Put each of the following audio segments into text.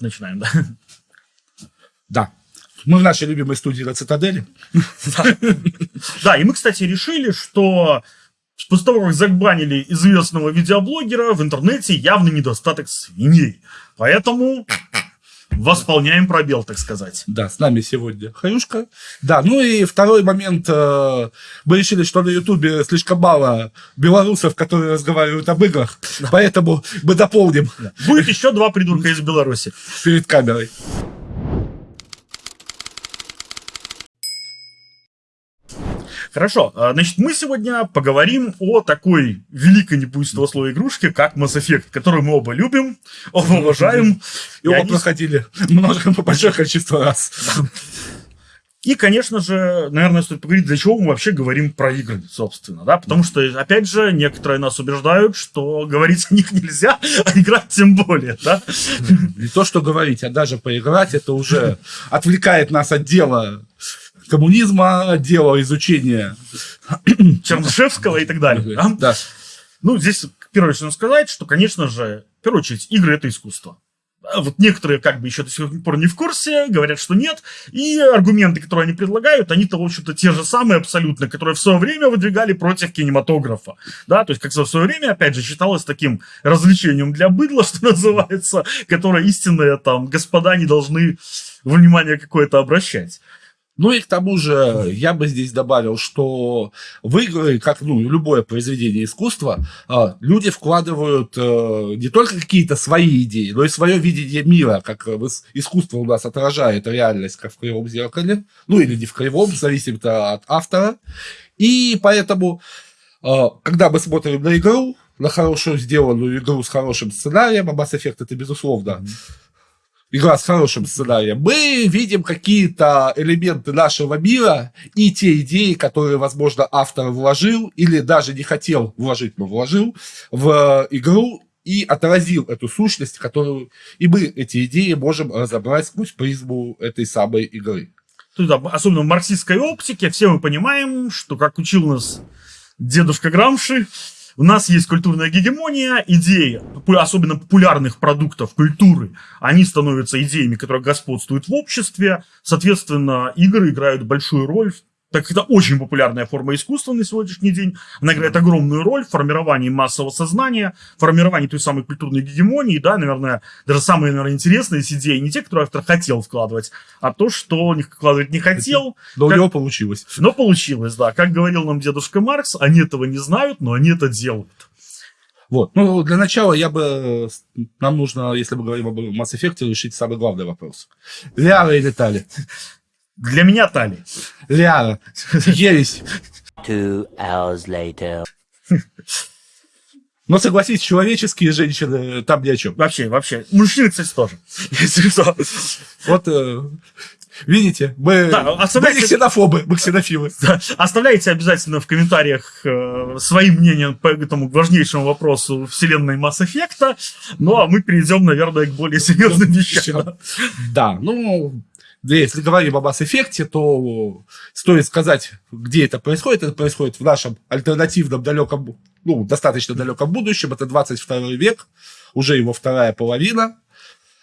начинаем, да? Да. Мы в нашей любимой студии на Цитадели. Да, и мы, кстати, решили, что после того, как забанили известного видеоблогера, в интернете явный недостаток свиней. Поэтому восполняем пробел, так сказать. Да, с нами сегодня Хаюшка. Да, ну и второй момент. э, Мы решили, что на Ютубе слишком мало белорусов, которые разговаривают об играх. Поэтому мы дополним Будет еще два придурка из Беларуси. перед камерой. Хорошо, а, значит, мы сегодня поговорим о такой великой, не будет этого слова, игрушке, как Mass Effect, которую мы оба любим, оба уважаем. И оба они- проходили много, большое количество раз. И, конечно же, наверное, стоит поговорить, для чего мы вообще говорим про игры, собственно, да, потому что, опять же, некоторые нас убеждают, что говорить о них нельзя, а играть тем более, да. Не то, что говорить, а даже поиграть, это уже отвлекает нас от дела коммунизма, от дела изучения. Чернышевского и так далее. да. Да. Ну, здесь первое, что нужно сказать, что, конечно же, в первую очередь, игры это искусство. Да, Вот некоторые как бы еще до сих пор не в курсе, говорят, что нет. И аргументы, которые они предлагают, они-то, в общем-то, те же самые абсолютно, которые в свое время выдвигали против кинематографа. Да, то есть, как в свое время, опять же, считалось таким развлечением для быдла, что называется, которое истинные там господа не должны внимание какое-то обращать. Ну и к тому же я бы здесь добавил, что в игры, как ну, любое произведение искусства, а, люди вкладывают э, не только какие-то свои идеи, но и свое видение мира, как искусство у нас отражает реальность, как в кривом зеркале, ну или не в кривом, зависит от автора. И поэтому, э, когда мы смотрим на игру, на хорошую сделанную игру с хорошим сценарием, а Mass Effect это безусловно игра с хорошим сценарием, мы видим какие-то элементы нашего мира и те идеи, которые, возможно, автор вложил или даже не хотел вложить, но вложил в игру и отразил эту сущность, которую и мы эти идеи можем разобрать сквозь призму этой самой игры. Есть, да, особенно в марксистской оптике, все мы понимаем, что, как учил нас дедушка Грамши, у нас есть культурная гегемония, идеи, особенно популярных продуктов культуры, они становятся идеями, которые господствуют в обществе. Соответственно, игры играют большую роль, так как это очень популярная форма искусства на сегодняшний день. Она играет огромную роль в формировании массового сознания, формировании той самой культурной гегемонии, да, наверное, даже самые, наверное, интересные из идей не те, которые автор хотел вкладывать, а то, что вкладывать не хотел, Но Как- у него получилось. но получилось, да. Как говорил нам дедушка Маркс, они этого не знают, но они это делают. Вот. Ну, для начала я бы... Нам нужно, если мы говорим об Mass Effect, решить самый главный вопрос. Лиара или Тали? Для меня Тали. Лиара. Ересь. Two hours later. Но согласись, человеческие женщины там ни о чем. Вообще, вообще. Мужчины, кстати, тоже. Если что. Вот, э, видите, мы, Да, мы оставляйте- не ксенофобы, мы ксенофилы. Да. Оставляйте обязательно в комментариях э, свои мнения по этому важнейшему вопросу вселенной Mass Effect. Ну, а мы перейдем, наверное, к более серьезным вещам. Да, ну, если говорим об Effect, то стоит сказать, где это происходит. Это происходит в нашем альтернативном далеком, ну, достаточно далеком будущем. Это 22 век, уже его вторая половина.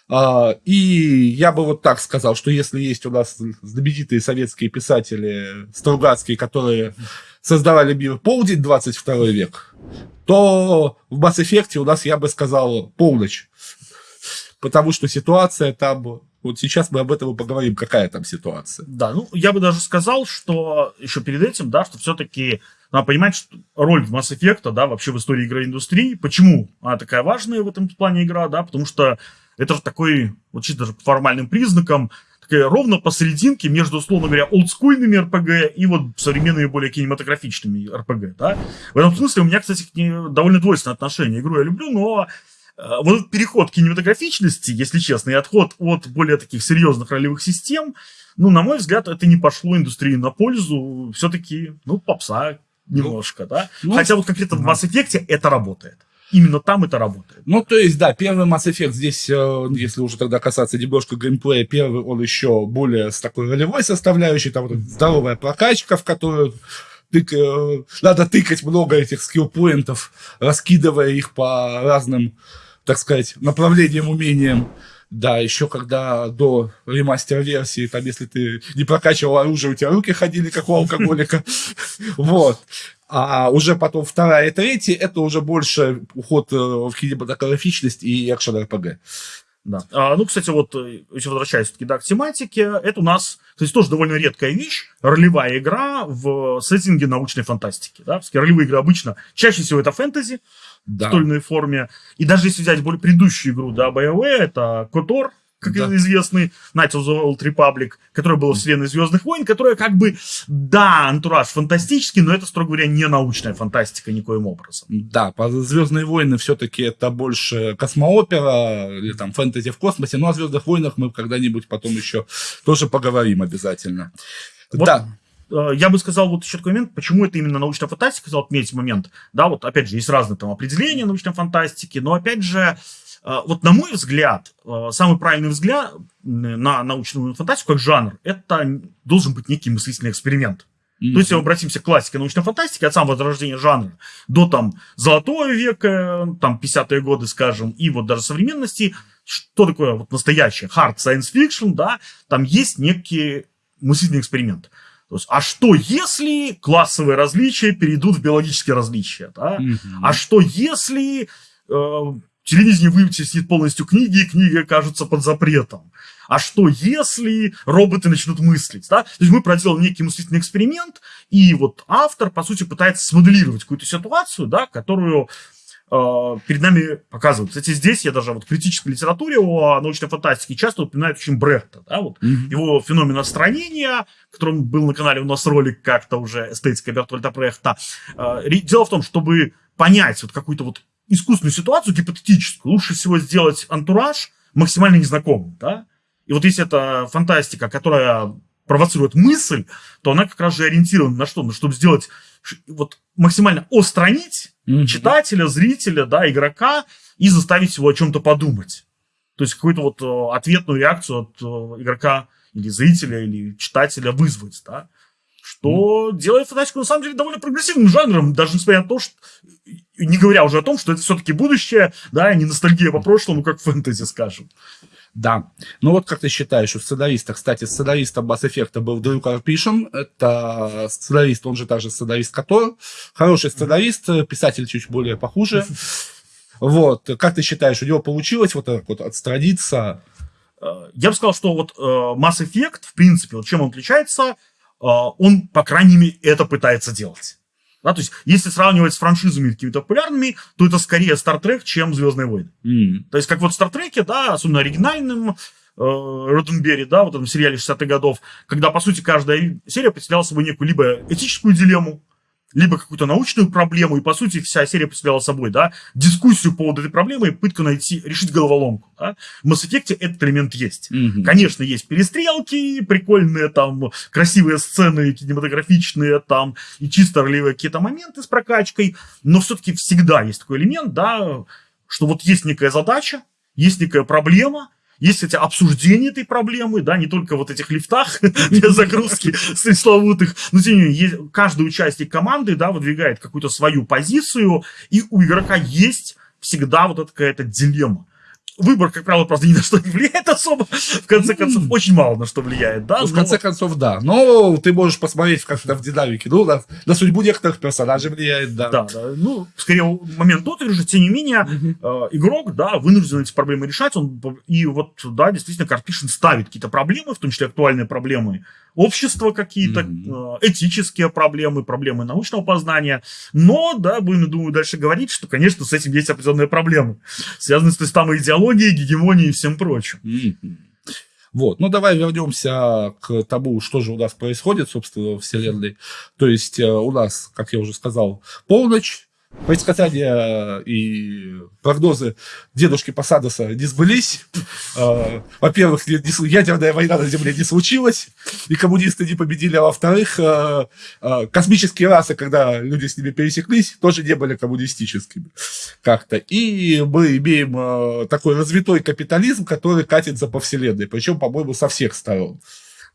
А, И я бы вот так сказал, что если есть у нас знаменитые советские писатели Стругацкие, которые создавали мир полдень 22 век, то в Mass Effect у нас, я бы сказал, полночь. Потому что ситуация там... Вот сейчас мы об этом и поговорим, какая там ситуация. Да, ну, я бы даже сказал, что еще перед этим, да, что все-таки надо понимать, что роль Mass Effect, да, вообще в истории игровой индустрии, почему она такая важная в этом плане игра, да, потому что это же такой, вот чисто даже по формальным признакам, такая ровно посерединке между, условно говоря, олдскульными РПГ и вот современными более кинематографичными РПГ, да. В этом смысле у меня, кстати, довольно двойственное отношение. Игру я люблю, но вот этот переход кинематографичности, если честно, и отход от более таких серьезных ролевых систем, ну, на мой взгляд, это не пошло индустрии на пользу. Все-таки, ну, попса немножко, да. ну, Хотя вот конкретно в ага. Mass Effect это работает. Именно там это работает. Ну, то есть, да, первый Mass Effect здесь, э, если уже тогда касаться немножко геймплея, первый он еще более с такой ролевой составляющей, там вот здоровая прокачка, в которую тык- э, надо тыкать много этих скилл-поинтов, раскидывая их по разным, так сказать, направлениям, умениям. Да, еще когда до ремастер-версии, там, если ты не прокачивал оружие, у тебя руки ходили, как у алкоголика. Вот. А уже потом вторая и третья, это уже больше уход э, в кинематографичность и экшен-РПГ. Да. А, ну, кстати, вот, э, если возвращаясь все-таки да, к тематике, это у нас, кстати, тоже довольно редкая вещь, ролевая игра в сеттинге научной фантастики. Да? Все-таки ролевые игры обычно, чаще всего это фэнтези Да. в той или иной форме. И даже если взять более предыдущую игру, да, BioWare, это KOTOR, как Да. известный, Knights of the Old Republic, которая была вселенной Звездных войн, которая как бы, да, антураж фантастический, но это, строго говоря, не научная фантастика никоим образом. Да, Звездные войны все-таки это больше космоопера или там фэнтези в космосе. Ну, о Звездных войнах мы когда-нибудь потом еще тоже поговорим обязательно. Вот Да, Э, я бы сказал вот еще такой момент, почему это именно научная фантастика, хотел отметить момент. Да, вот опять же, есть разные там определения научной фантастики, но опять же, вот на мой взгляд, э, самый правильный взгляд на научную фантастику как жанр, это должен быть некий мыслительный эксперимент. То есть, если мы обратимся к классике научной фантастики, от самого возрождения жанра до там золотого века, там 50-е годы, скажем, и вот даже современности, что такое вот настоящее hard science fiction, да, там есть некий мыслительный эксперимент. То есть, а что если классовые различия перейдут в биологические различия, да? Мгм. А что если э, телевидение вытеснит полностью книги, и книги окажутся под запретом? А что если роботы начнут мыслить? Да? То есть мы проделали некий мыслительный эксперимент, и вот автор, по сути, пытается смоделировать какую-то ситуацию, да, которую э, перед нами показывают. Кстати, здесь я даже вот в критической литературе о научной фантастике часто упоминают очень Брехта, да, вот Мгм. его феномен отстранения, которым был на канале у нас ролик как-то уже эстетика Бертольда Брехта. Э, Дело в том, чтобы понять вот какую-то вот искусственную ситуацию, гипотетическую, лучше всего сделать антураж максимально незнакомым, да? И вот если это фантастика, которая провоцирует мысль, то она как раз же ориентирована на что? Ну, чтобы сделать, вот максимально остранить Мгм. читателя, зрителя, да, игрока и заставить его о чем-то подумать. То есть какую-то вот э, ответную реакцию от э, игрока или зрителя, или читателя вызвать, да. Что делает фантастику на самом деле довольно прогрессивным жанром, даже несмотря на то, что не говоря уже о том, что это все-таки будущее, да, не ностальгия по прошлому, как фэнтези, скажем. Да. Ну вот как ты считаешь, у сценариста, кстати, сценаристом Mass Effect был Дрю Карпишин, это сценарист, он же также сценарист Котор, хороший сценарист, писатель чуть более похуже. Вот, как ты считаешь, у него получилось вот так вот отстраниться? Э, Я бы сказал, что вот э, Mass Effect, в принципе, вот чем он отличается, он, по крайней мере, это пытается делать. Да, то есть, если сравнивать с франшизами какими-то популярными, то это скорее Star Trek, чем Звездные войны. М, То есть, как вот в Стартреке, да, особенно оригинальным, э, Роденберри, да, вот в этом сериале 60-х годов, когда, по сути, каждая серия представляла собой некую либо этическую дилемму, либо какую-то научную проблему, и, по сути, вся серия представляла собой, да, дискуссию по поводу этой проблемы и попытку найти, решить головоломку, да. В Mass Effect этот элемент есть. мгм. Конечно, есть перестрелки, прикольные там, красивые сцены, кинематографичные там, и чисто ролевые какие-то моменты с прокачкой, но все-таки всегда есть такой элемент, да, что вот есть некая задача, есть некая проблема, есть эти обсуждения этой проблемы, да, не только вот этих лифтах для загрузки пресловутых, но тем не менее, каждый участник команды, да, выдвигает какую-то свою позицию, и у игрока есть всегда вот эта какая-то дилемма. Выбор, как правило, просто ни на что не влияет особо. В конце концов, очень мало на что влияет, да. Ну, в но- конце концов, да. Но ты можешь посмотреть как-то в динамике. Ну, на, на судьбу некоторых персонажей влияет, да. Да, да. Ну, скорее, момент тот же, тем не менее, э, игрок, да, вынужден эти проблемы решать. Он, и вот, да, действительно, Карпишин ставит какие-то проблемы, в том числе актуальные проблемы общества какие-то, э, этические проблемы, проблемы научного познания. Но, да, будем, думаю, дальше говорить, что, конечно, с этим есть определенные проблемы, связанные с той самой идеологией, гегемонией и всем прочим. Мгм. Вот, ну давай вернемся к тому, что же у нас происходит, собственно, во Вселенной. То есть э, у нас, как я уже сказал, полночь, предсказания и прогнозы дедушки Посадоса не сбылись. Э, Во-первых, ядерная война на Земле не случилась, и коммунисты не победили, а во-вторых, э, э, космические расы, когда люди с ними пересеклись, тоже не были коммунистическими как-то. И мы имеем э, такой развитой капитализм, который катится по вселенной, причем, по-моему, со всех сторон.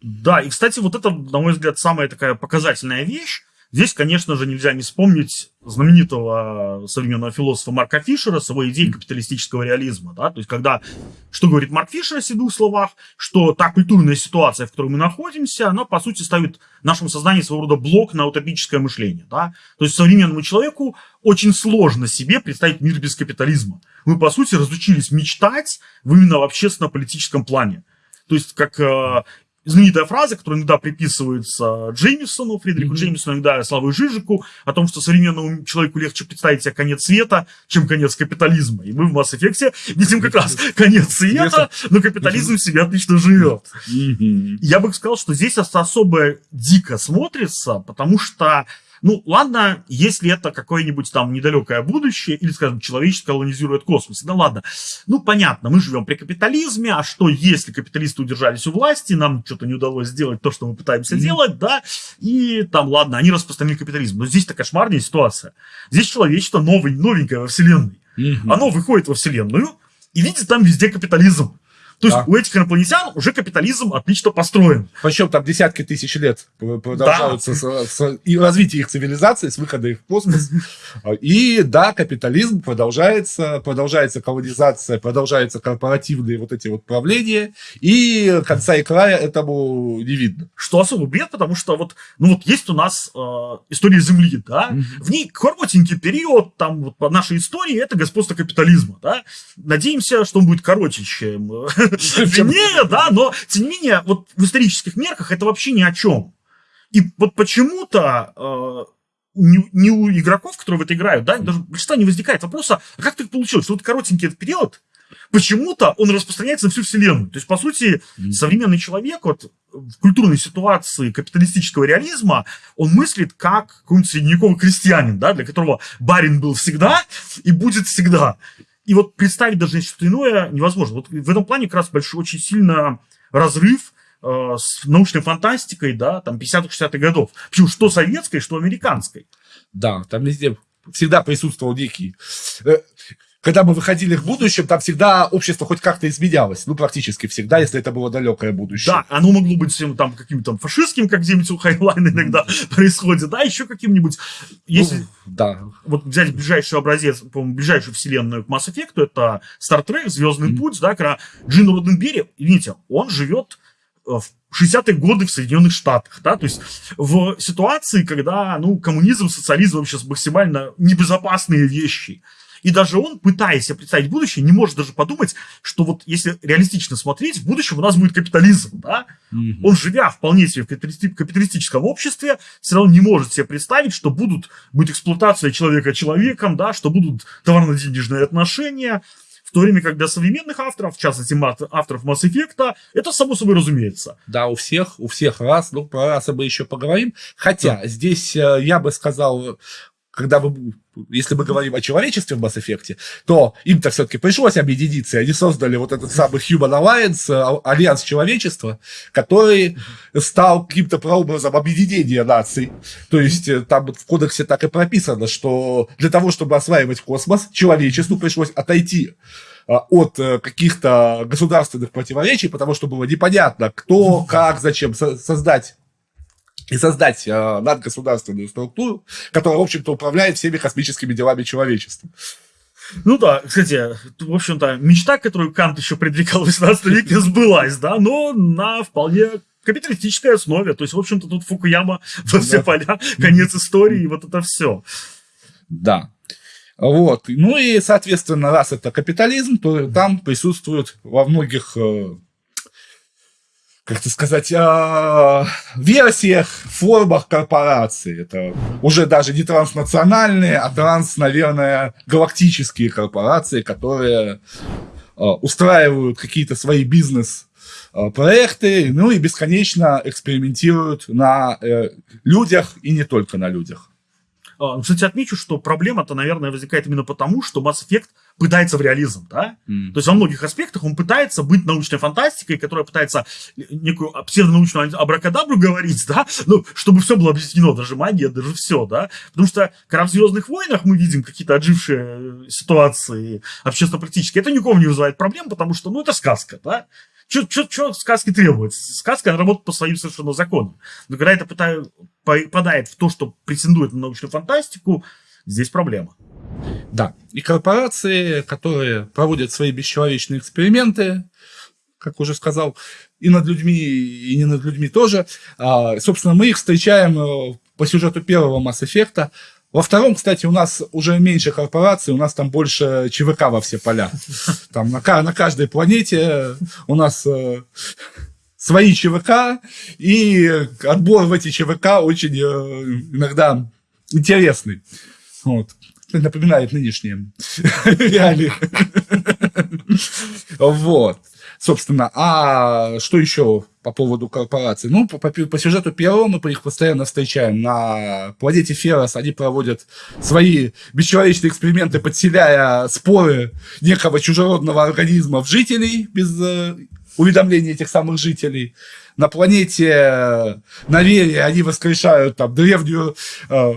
Да, и, кстати, вот это, на мой взгляд, самая такая показательная вещь, Здесь, конечно же, нельзя не вспомнить знаменитого современного философа Марка Фишера с его идеей капиталистического реализма. Да? То есть, когда, что говорит Марк Фишер о двух словах, что та культурная ситуация, в которой мы находимся, она, по сути, ставит в нашем сознании своего рода блок на утопическое мышление. Да? То есть, современному человеку очень сложно себе представить мир без капитализма. Мы, по сути, разучились мечтать именно в общественно-политическом плане. То есть, как э, знаменитая фраза, которая иногда приписывается Джеймисону, Фредерику mm-hmm. Джеймисону, иногда Славу Жижику, о том, что современному человеку легче представить себе конец света, чем конец капитализма. И мы в Mass Effect видим как раз конец света, но капитализм себе отлично живет. Я бы сказал, что здесь особо дико смотрится, потому что ну, ладно, если это какое-нибудь там недалекое будущее, или, скажем, человечество колонизирует космос. Да ладно. Ну, понятно, мы живем при капитализме, а что, если капиталисты удержались у власти, нам что-то не удалось сделать то, что мы пытаемся mm-hmm. делать, да, и там, ладно, они распространили капитализм. Но здесь-то кошмарная ситуация. Здесь человечество новый, новенькое во Вселенной. Mm-hmm. Оно выходит во Вселенную и видит там везде капитализм. То есть у этих инопланетян уже капитализм отлично построен. Причем там десятки тысяч лет продолжаются да. с, с, и развитие их цивилизации, с выхода их в космос. И да, капитализм продолжается, продолжается колонизация, продолжаются корпоративные вот эти вот правления, и конца и края этому не видно. Что особо бред, потому что вот, ну вот есть у нас э, история Земли, да, в ней коротенький период, там вот по нашей истории, это господство капитализма, да. Надеемся, что он будет короче, чем длиннее, да, но тем не менее, вот в исторических мерках это вообще ни о чем. И вот почему-то э, не, не у игроков, которые в это играют, да, даже большинства не возникает вопроса, а как так получилось, что вот коротенький этот период, почему-то он распространяется на всю вселенную. То есть, по сути, современный человек вот, в культурной ситуации капиталистического реализма, он мыслит как какой-нибудь средневековый крестьянин, да, для которого барин был всегда и будет всегда. И вот представить даже что-то иное невозможно. Вот в этом плане как раз большой, очень сильно разрыв э, с научной фантастикой, да, там 50-60-х годов. Причем что советской, что американской. Да, там везде всегда присутствовал некий э, когда мы выходили в будущем, там всегда общество хоть как-то изменялось. Ну, практически всегда, если это было далекое будущее. Да, оно могло быть всем там каким-то фашистским, как где-нибудь у Хайлайна иногда происходит, да, еще каким-нибудь. Если ну, да. вот взять ближайший образец, по-моему, ближайшую вселенную к Mass Effect, это Star Trek, Звездный mm-hmm. путь, да, когда Джин Роденберри, видите, он живет э, в 60-е годы в Соединенных Штатах, да, то есть в ситуации, когда, ну, коммунизм, социализм вообще максимально небезопасные вещи. И даже он, пытаясь себе представить будущее, не может даже подумать, что вот если реалистично смотреть, в будущем у нас будет капитализм, да? Mm-hmm. Он, живя вполне себе в капиталистическом обществе, все равно не может себе представить, что будут, будет эксплуатация человека человеком, да, что будут товарно-денежные отношения, в то время как для современных авторов, в частности авторов Mass Effect, это само собой разумеется. Да, у всех, у всех раз, ну про расы мы еще поговорим. Хотя да. здесь э, я бы сказал, когда вы, если мы говорим о человечестве в Mass Effect, то им-то все-таки пришлось объединиться, и они создали вот этот самый Human Alliance, а, альянс человечества, который стал каким-то прообразом объединения наций. То есть э, там в кодексе так и прописано, что для того, чтобы осваивать космос, человечеству пришлось отойти а, от э, каких-то государственных противоречий, потому что было непонятно, кто, как, зачем создать и создать э, надгосударственную структуру, которая, в общем-то, управляет всеми космическими делами человечества. Ну да, кстати, в общем-то, мечта, которую Кант еще предвекал в 18 веке, сбылась, да, но на вполне капиталистической основе. То есть, в общем-то, тут Фукуяма во все да. поля, конец истории, и вот это все. Да. Вот. Ну и, соответственно, раз это капитализм, то там присутствует во многих как это сказать, э, версиях, формах корпораций. Это уже даже не транснациональные, а транс, наверное, галактические корпорации, которые э, устраивают какие-то свои бизнес проекты, ну и бесконечно экспериментируют на э, людях и не только на людях. А, кстати, отмечу, что проблема-то, наверное, возникает именно потому, что Mass Effect пытается в реализм, да? Mm. То есть во многих аспектах он пытается быть научной фантастикой, которая пытается некую псевдонаучную абракадабру говорить, да, ну, чтобы все было объяснено, даже магия, даже все, да, потому что когда в «Звездных войнах» мы видим какие-то отжившие ситуации общественно-практические, это никому не вызывает проблем, потому что, ну, это сказка, да, что сказки требуется? Сказка работает по своим совершенно законам. Но когда это пытаю, попадает в то, что претендует на научную фантастику, здесь проблема. Да. И корпорации, которые проводят свои бесчеловечные эксперименты, как уже сказал, и над людьми, и не над людьми тоже. А, собственно, мы их встречаем э, по сюжету первого Mass Effect. Во втором, кстати, у нас уже меньше корпораций, у нас там больше ЧВК во все поля. Там на, на каждой планете у нас э, свои ЧВК, и отбор в эти ЧВК очень э, иногда интересный. Вот. Напоминает нынешние реалии. Вот. Собственно, а что еще по поводу корпораций? Ну, по, по, по сюжету первого мы их постоянно встречаем. На планете Ферос они проводят свои бесчеловечные эксперименты, подселяя споры некого чужеродного организма в жителей без э, уведомления этих самых жителей. На планете э, Наверия они воскрешают там древнюю э,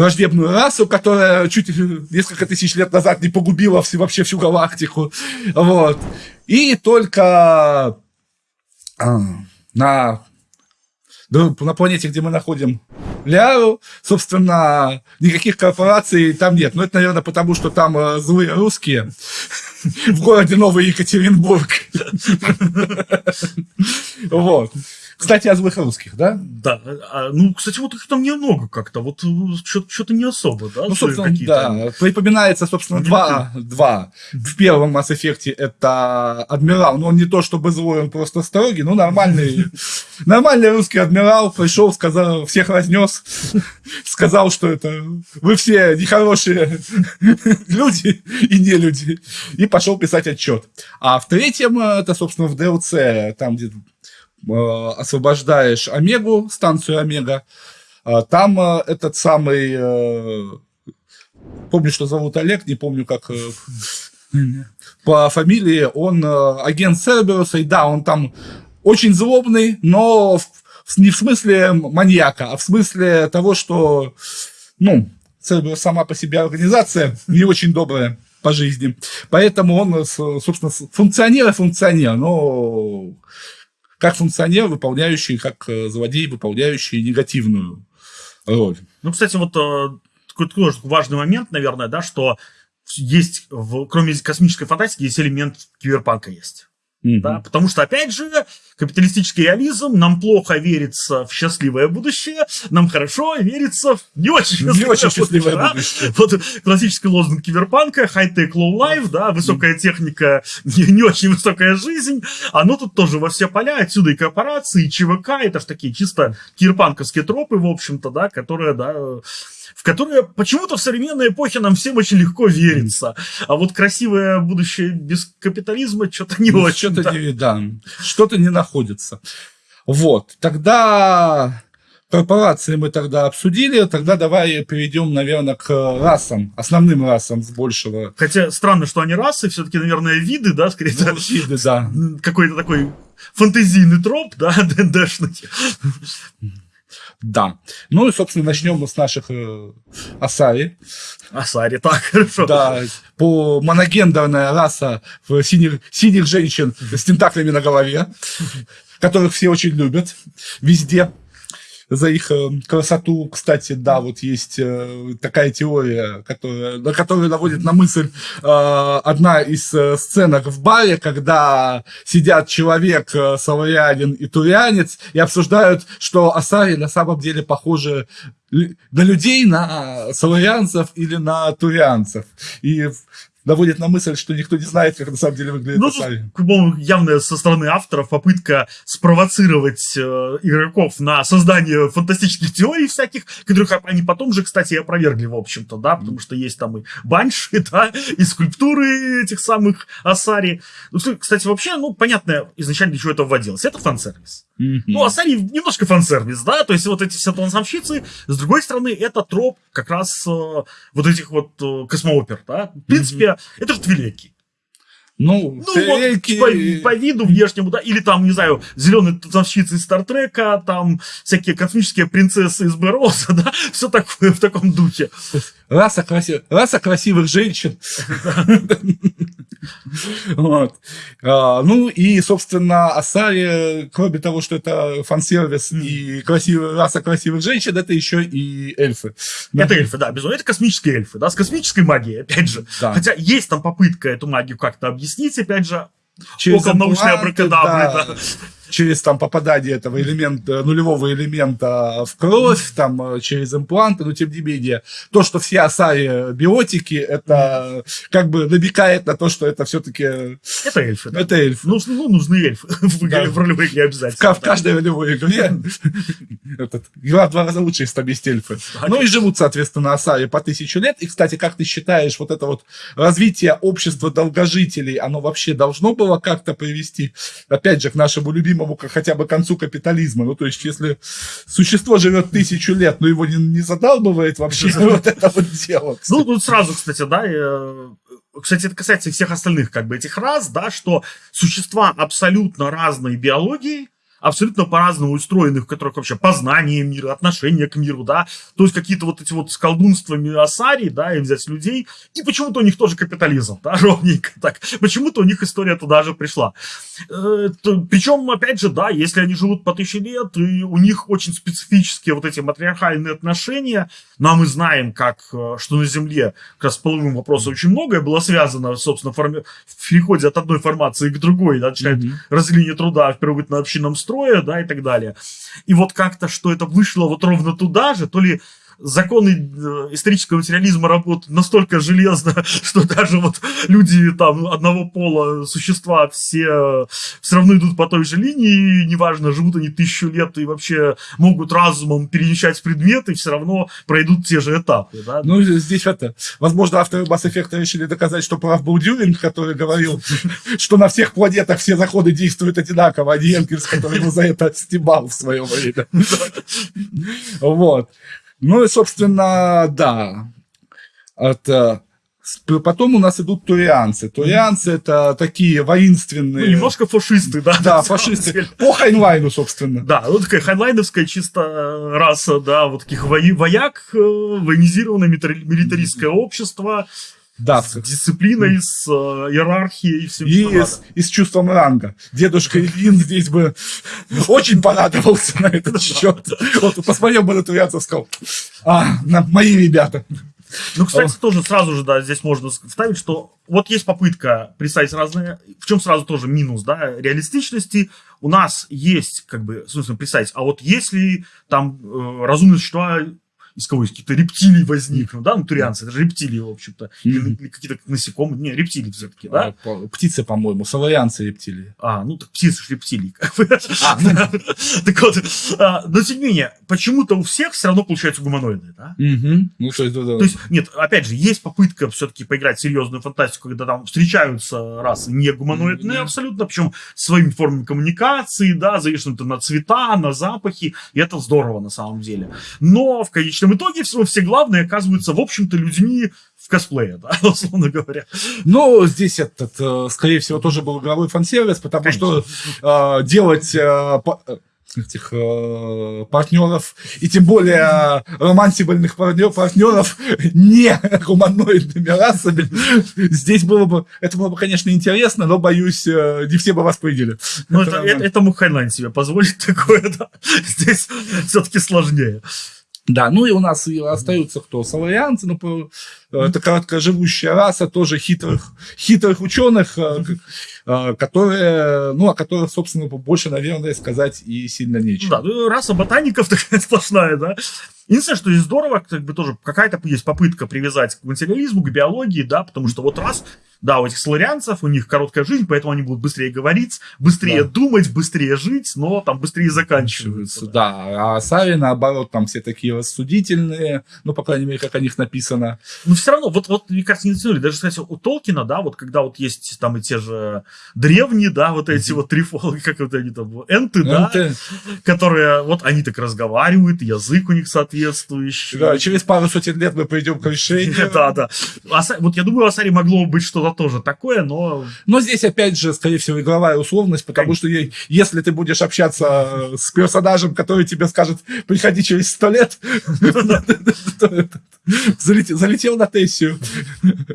враждебную расу, которая чуть несколько тысяч лет назад не погубила все, вообще всю галактику. Вот. И только а, на, на планете, где мы находим Ляру, собственно, никаких корпораций там нет. Но это, наверное, потому что там э, злые русские в городе Новый Екатеринбург. Вот. Кстати, о злых русских, да? Да. А, ну, кстати, вот их там немного как-то. Вот что-то не особо, да? Ну, собственно, да. Припоминается, собственно, два, два. В первом Mass Effect это адмирал. Но он не то чтобы злой, он просто строгий. Ну, нормальный, нормальный русский адмирал пришел, сказал, всех разнес, сказал, что это вы все нехорошие люди и не люди. И пошел писать отчет. А в третьем, это, собственно, в DLC, там, где Э, освобождаешь Омегу, станцию Омега, а там э, этот самый, э, помню, что зовут Олег, не помню, как по фамилии, он агент Церберуса, и да, он там очень злобный, но не в смысле маньяка, а в смысле того, что, ну, Церберус сама по себе организация не очень добрая по жизни. Поэтому он, собственно, функционер и функционер, но как функционер, выполняющий, как э, злодей, выполняющий негативную роль. Ну, кстати, вот э, такой тоже важный момент, наверное, да, что есть, в, кроме космической фантастики, есть элемент киберпанка есть. Mm-hmm. Да, потому что, опять же, капиталистический реализм, нам плохо верится в счастливое будущее, нам хорошо верится в не очень счастливое, не очень счастливое будущее. будущее. Вот классический лозунг киберпанка, high-tech, low-life, да, высокая техника, не, не очень высокая жизнь, оно тут тоже во все поля, отсюда и корпорации, и ЧВК, это же такие чисто киберпанковские тропы, в общем-то, да, которые, да, в которые почему-то в современной эпохе нам всем очень легко верится. А вот красивое будущее без капитализма что-то не ну, очень. Что-то не, да, что-то не находится. Вот, тогда корпорации мы тогда обсудили, тогда давай перейдем, наверное, к расам, основным расам с большего. Хотя странно, что они расы, все-таки, наверное, виды, да, скорее. Ну, виды, да. Какой-то такой фантазийный троп, да, ДНДшный. Да. Ну и, собственно, начнем мы с наших э, Асари. Асари, так, хорошо. Да, по моногендерная раса синих, синих женщин с тентаклями на голове, которых все очень любят везде за их э, красоту. Кстати, да, вот есть э, такая теория, которая, на которую наводит на мысль э, одна из сценок в баре, когда сидят человек, славянин и турянец, и обсуждают, что Асари на самом деле похожи на людей, на славянцев или на турянцев. И наводит на мысль, что никто не знает, как на самом деле выглядит ну. Ну, явно со стороны авторов попытка спровоцировать э, игроков на создание фантастических теорий всяких, которых они потом же, кстати, опровергли, в общем-то, да, потому что есть там и банши, да, и скульптуры этих самых Асари. Ну, кстати, вообще, ну, понятно изначально, для чего это вводилось. Это фан-сервис. Mm-hmm. Ну, Асари немножко фан-сервис, да, то есть вот эти все танцовщицы, с другой стороны, это троп как раз э, вот этих вот э, космоопер, да. В принципе, mm-hmm это же Твилеки. Ну, Ну, фейки- вот по, по виду внешнему, да, или там, не знаю, зеленые танцовщицы из Стартрека, там всякие космические принцессы из Бероса, да, все такое в таком духе. Раса, красив... Раса красивых женщин. Вот. А, Ну и, собственно, Асари, кроме того, что это фан-сервис и красивая раса красивых женщин, это еще и эльфы. Да. Это эльфы, да, безусловно. Это космические эльфы, да, с космической магией, опять же. Да. Хотя есть там попытка эту магию как-то объяснить, опять же, Через около научной абракадабры, да. Через там попадание этого элемента, нулевого элемента в кровь, там э, через импланты, но тем не менее, то, что все осари биотики, это как бы намекает на то, что это все-таки Это эльфы, да. это эльф. Ну, ну, нужны эльфы в Да. в ролевой игре В, обязательно. ка- в каждой ролевой игре этот, игра в два раза лучше, если там есть эльфы. Ну и живут, соответственно, осари по тысячу лет. И, кстати, как ты считаешь, вот это вот развитие общества долгожителей, оно вообще должно было как-то привести, опять же, к нашему любимому к- хотя бы концу капитализма? Ну, то есть, если существо живет тысячу лет, но его не, не задалбывает вообще вот это вот дело. Ну, тут сразу, кстати, да, э, кстати, это касается и всех остальных, как бы, этих рас, да, что существа абсолютно разной биологии, абсолютно по-разному устроены, в которых вообще познание мира, отношение к миру, да, то есть какие-то вот эти вот с колдунствами Асари, да, и взять людей, и почему-то у них тоже капитализм, да, ровненько так, почему-то у них история туда же пришла. Э, Причем, опять же, да, если они живут по тысяче лет, и у них очень специфические вот эти матриархальные отношения, а мы знаем, как, э, что на Земле как раз с половым вопросом очень многое было связано, собственно, форми- в переходе от одной формации к другой, да, от Мгм. разделение труда в первобытно-общинном строе, да, и так далее. И вот как-то, что это вышло вот ровно туда же, то ли законы э, исторического материализма работают настолько железно, что даже вот люди там одного пола, существа, все все равно идут по той же линии, неважно, живут они тысячу лет и вообще могут разумом перемещать предметы, все равно пройдут те же этапы, да. Ну, здесь это, возможно, авторы Mass Effect решили доказать, что прав был Дюринг, который говорил, что на всех планетах все заходы действуют одинаково, а не Энгельс, который его за это стебал в свое время. Вот. Ну и, собственно, да. Это... Потом у нас идут турианцы. Турианцы это такие Ну, воинственные... немножко фашисты, да. Да, фашисты. деле. По Хайнлайну, собственно. Да, вот такая хайнлайновская чисто э, раса, да, вот таких вояк, э, военизированное милитари- милитаристское общество Да, с дисциплиной, с э, иерархией и всем, И что с, и с чувством ранга. Дедушка Ильин здесь бы очень порадовался на этот счет. Вот посмотрел бы на турианцев, сказал, а, на- мои ребята. Ну, кстати, тоже сразу же, да, здесь можно вставить, что вот есть попытка представить разные, в чем сразу тоже минус, да, реалистичности. У нас есть, как бы, собственно, представить, а вот если там э, разумные существа из кого из каких-то рептилий возникнут, да, ну, турианцы, это же рептилии, в общем-то, или, какие-то насекомые, не, рептилии все-таки, да, А, Птицы, по-моему, саларианцы рептилии. А, ну так птицы ж рептилии. как бы. А, ну. Так вот, а, но тем не менее, почему-то у всех все равно получаются гуманоиды, да? Мгм. Ну, то есть, да. То есть, нет, опять же, есть попытка все-таки поиграть в серьезную фантастику, когда там встречаются расы не гуманоидные Мгм. абсолютно, причем своими формами коммуникации, да, завешенные на цвета, на запахи, и это здорово на самом деле. Но в конечном итоге все, все главные оказываются, в общем-то, людьми в косплее, да, условно говоря. Но здесь этот, э, скорее всего, тоже был игровой фан-сервис, потому Конечно. что э, делать э, по- э, этих э, партнеров, и тем более романсибельных партнер, партнеров не гуманоидными расами, здесь было бы, это было бы, конечно, интересно, но, боюсь, э, не все бы вас приняли. Ну, Это это, это, это мог Хайнлайн себе позволить такое, да. Здесь все-таки сложнее. Да, ну и у нас и остаются кто? Соларианцы, ну, по- это короткоживущая раса тоже хитрых, хитрых ученых, э, э, которые, ну, о которых, собственно, больше, наверное, сказать и сильно нечего. Да, ну, раса ботаников такая сплошная, да. Единственное, что здесь здорово, как бы тоже какая-то есть попытка привязать к материализму, к биологии, да, потому что вот раз, да, у этих соларианцев, у них короткая жизнь, поэтому они будут быстрее говорить, быстрее Да. думать, быстрее жить, но там быстрее заканчиваются. да. Да, а Сави, наоборот, там все такие рассудительные, ну, по крайней мере, как о них написано. Но все равно, вот, вот мне кажется, не дотянули. Даже, кстати, у Толкина, да, вот когда вот есть там и те же древние, да, вот эти вот трифолы, как вот они там, энты, да, которые, вот они так разговаривают, язык у них соответствующий. да, через пару сотен лет мы придем к решению. Да, да. Аса- Вот я думаю, Асари могло быть что-то это тоже такое, но... Но здесь, опять же, скорее всего, игровая условность, потому Конечно. что если ты будешь общаться с персонажем, который тебе скажет, приходи через сто лет, залетел на тессию,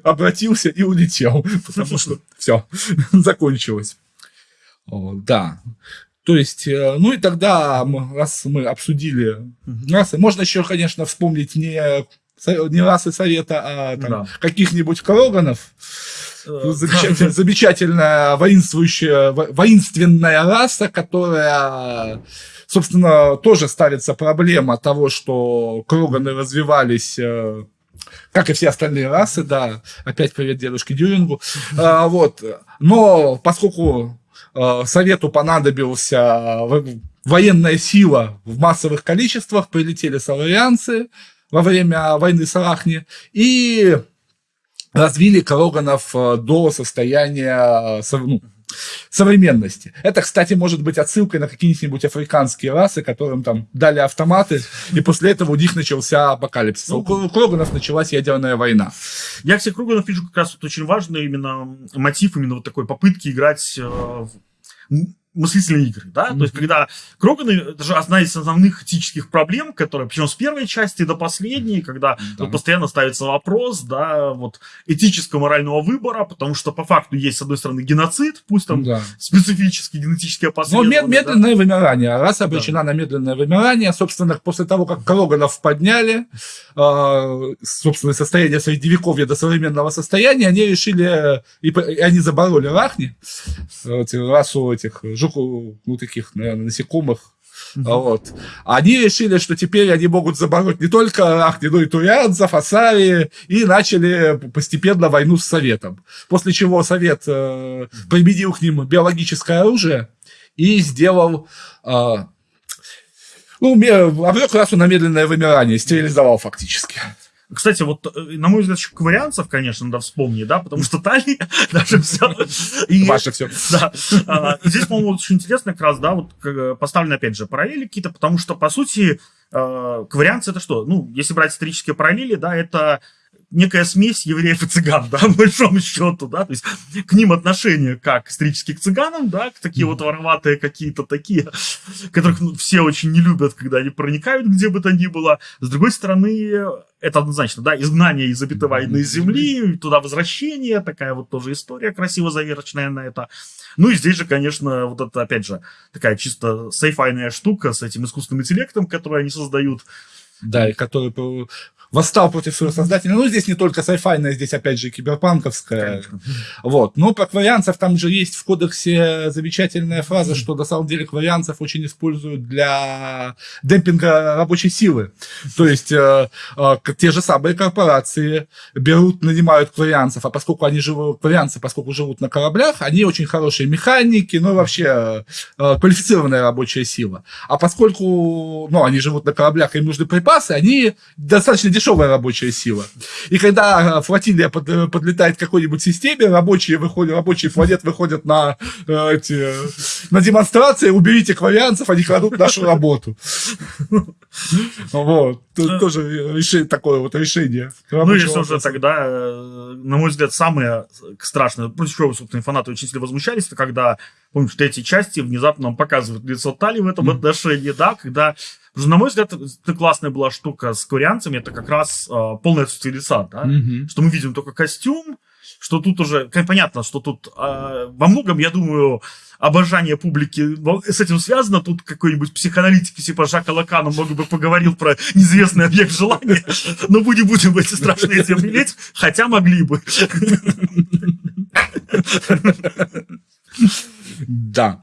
обратился и улетел, потому что все, закончилось. Да. То есть, э, ну и тогда, раз мы обсудили расы, можно еще, конечно, вспомнить не, не расы совета, а Да. каких-нибудь кроганов, э, замечательная, замечательная воинствующая, во- воинственная раса, которая, собственно, тоже ставится проблема того, что Кроганы развивались э, как и все остальные расы, да. Опять привет дедушке Дюрингу. А, вот. Но поскольку э, Совету понадобился во- военная сила в массовых количествах, прилетели саларианцы во время войны с Арахни и развили Кроганов э, до состояния э, ну, современности. Это, кстати, может быть отсылкой на какие-нибудь африканские расы, которым там дали автоматы, и после этого у них начался апокалипсис. А у Кро- Кроганов началась ядерная война. Я всех Круганов вижу как раз вот очень важный именно мотив, именно вот такой попытки играть э, в мыслительные игры, да, то есть когда Кроганы, это же одна из основных этических проблем, которые, причем с первой части до последней, когда Да. вот постоянно ставится вопрос, да, вот этическо-морального выбора, потому что по факту есть, с одной стороны, геноцид, пусть там Да. специфические генетические Но последствия. мед- медленное вымирание. Раса обречена на медленное вымирание. Собственно, после того, как Кроганов подняли, э, собственно, состояние средневековья до современного состояния, они решили, и, и они забороли рахни, расу этих жуку, ну, таких, наверное, насекомых, Вот. Они решили, что теперь они могут забороть не только и турианцев, Асари, и начали постепенно войну с Советом. После чего Совет э, применил к ним биологическое оружие и сделал... э, ну, обрек расу на медленное вымирание, стерилизовал фактически. Кстати, вот, э, на мой взгляд, еще кварианцев, конечно, надо вспомнить, да, потому что Тали даже все. И, Ваше все. да, а, здесь, по-моему, очень интересно как раз, да, вот как, поставлены, опять же, параллели какие-то, потому что, по сути, э, кварианцы это что? Ну, если брать исторические параллели, да, это некая смесь евреев и цыган, да, по большому счету, да, то есть к ним отношение как исторически к цыганам, да, к такие вот вороватые какие-то такие, которых ну, все очень не любят, когда они проникают где бы то ни было. С другой стороны, это однозначно, да, изгнание из обетованной земли, туда возвращение, такая вот тоже история красиво заверочная на это. Ну и здесь же, конечно, вот это, опять же, такая чисто сейфайная штука с этим искусственным интеллектом, который они создают. Да, и который восстал против своего создателя. Ну, здесь не только сайфайная, здесь, опять же, киберпанковская. Конечно. Вот. Но про кварианцев там же есть в кодексе замечательная фраза, что на самом деле кварианцев очень используют для демпинга рабочей силы. То есть э, э, те же самые корпорации берут, нанимают кварианцев, а поскольку они живут, кварианцы, поскольку живут на кораблях, они очень хорошие механики, ну вообще э, квалифицированная рабочая сила. А поскольку ну, они живут на кораблях, им нужны припасы, они достаточно дешевая рабочая сила. И когда э, флотилия под- э, подлетает к какой-нибудь системе, рабочие выходят, рабочие планет выходят на, э, эти, на демонстрации, уберите кварианцев, они крадут нашу работу. Вот. Тоже решение, такое вот решение. Ну, если уже тогда, на мой взгляд, самое страшное, против чего, собственно, фанаты очень сильно возмущались, это когда, помнишь, в третьей части внезапно нам показывают лицо Тали в этом отношении, да, когда, на мой взгляд, это классная была штука с корианцами, это как раз э, полное отсутствие лица, да, Мгм. что мы видим только костюм, что тут уже, понятно, что тут э, во многом, я думаю, обожание публики с этим связано. Тут какой-нибудь психоаналитик типа Жака Лакана мог бы поговорил про неизвестный объект желания, но мы не будем эти страшные темы лезть, хотя могли бы. Да.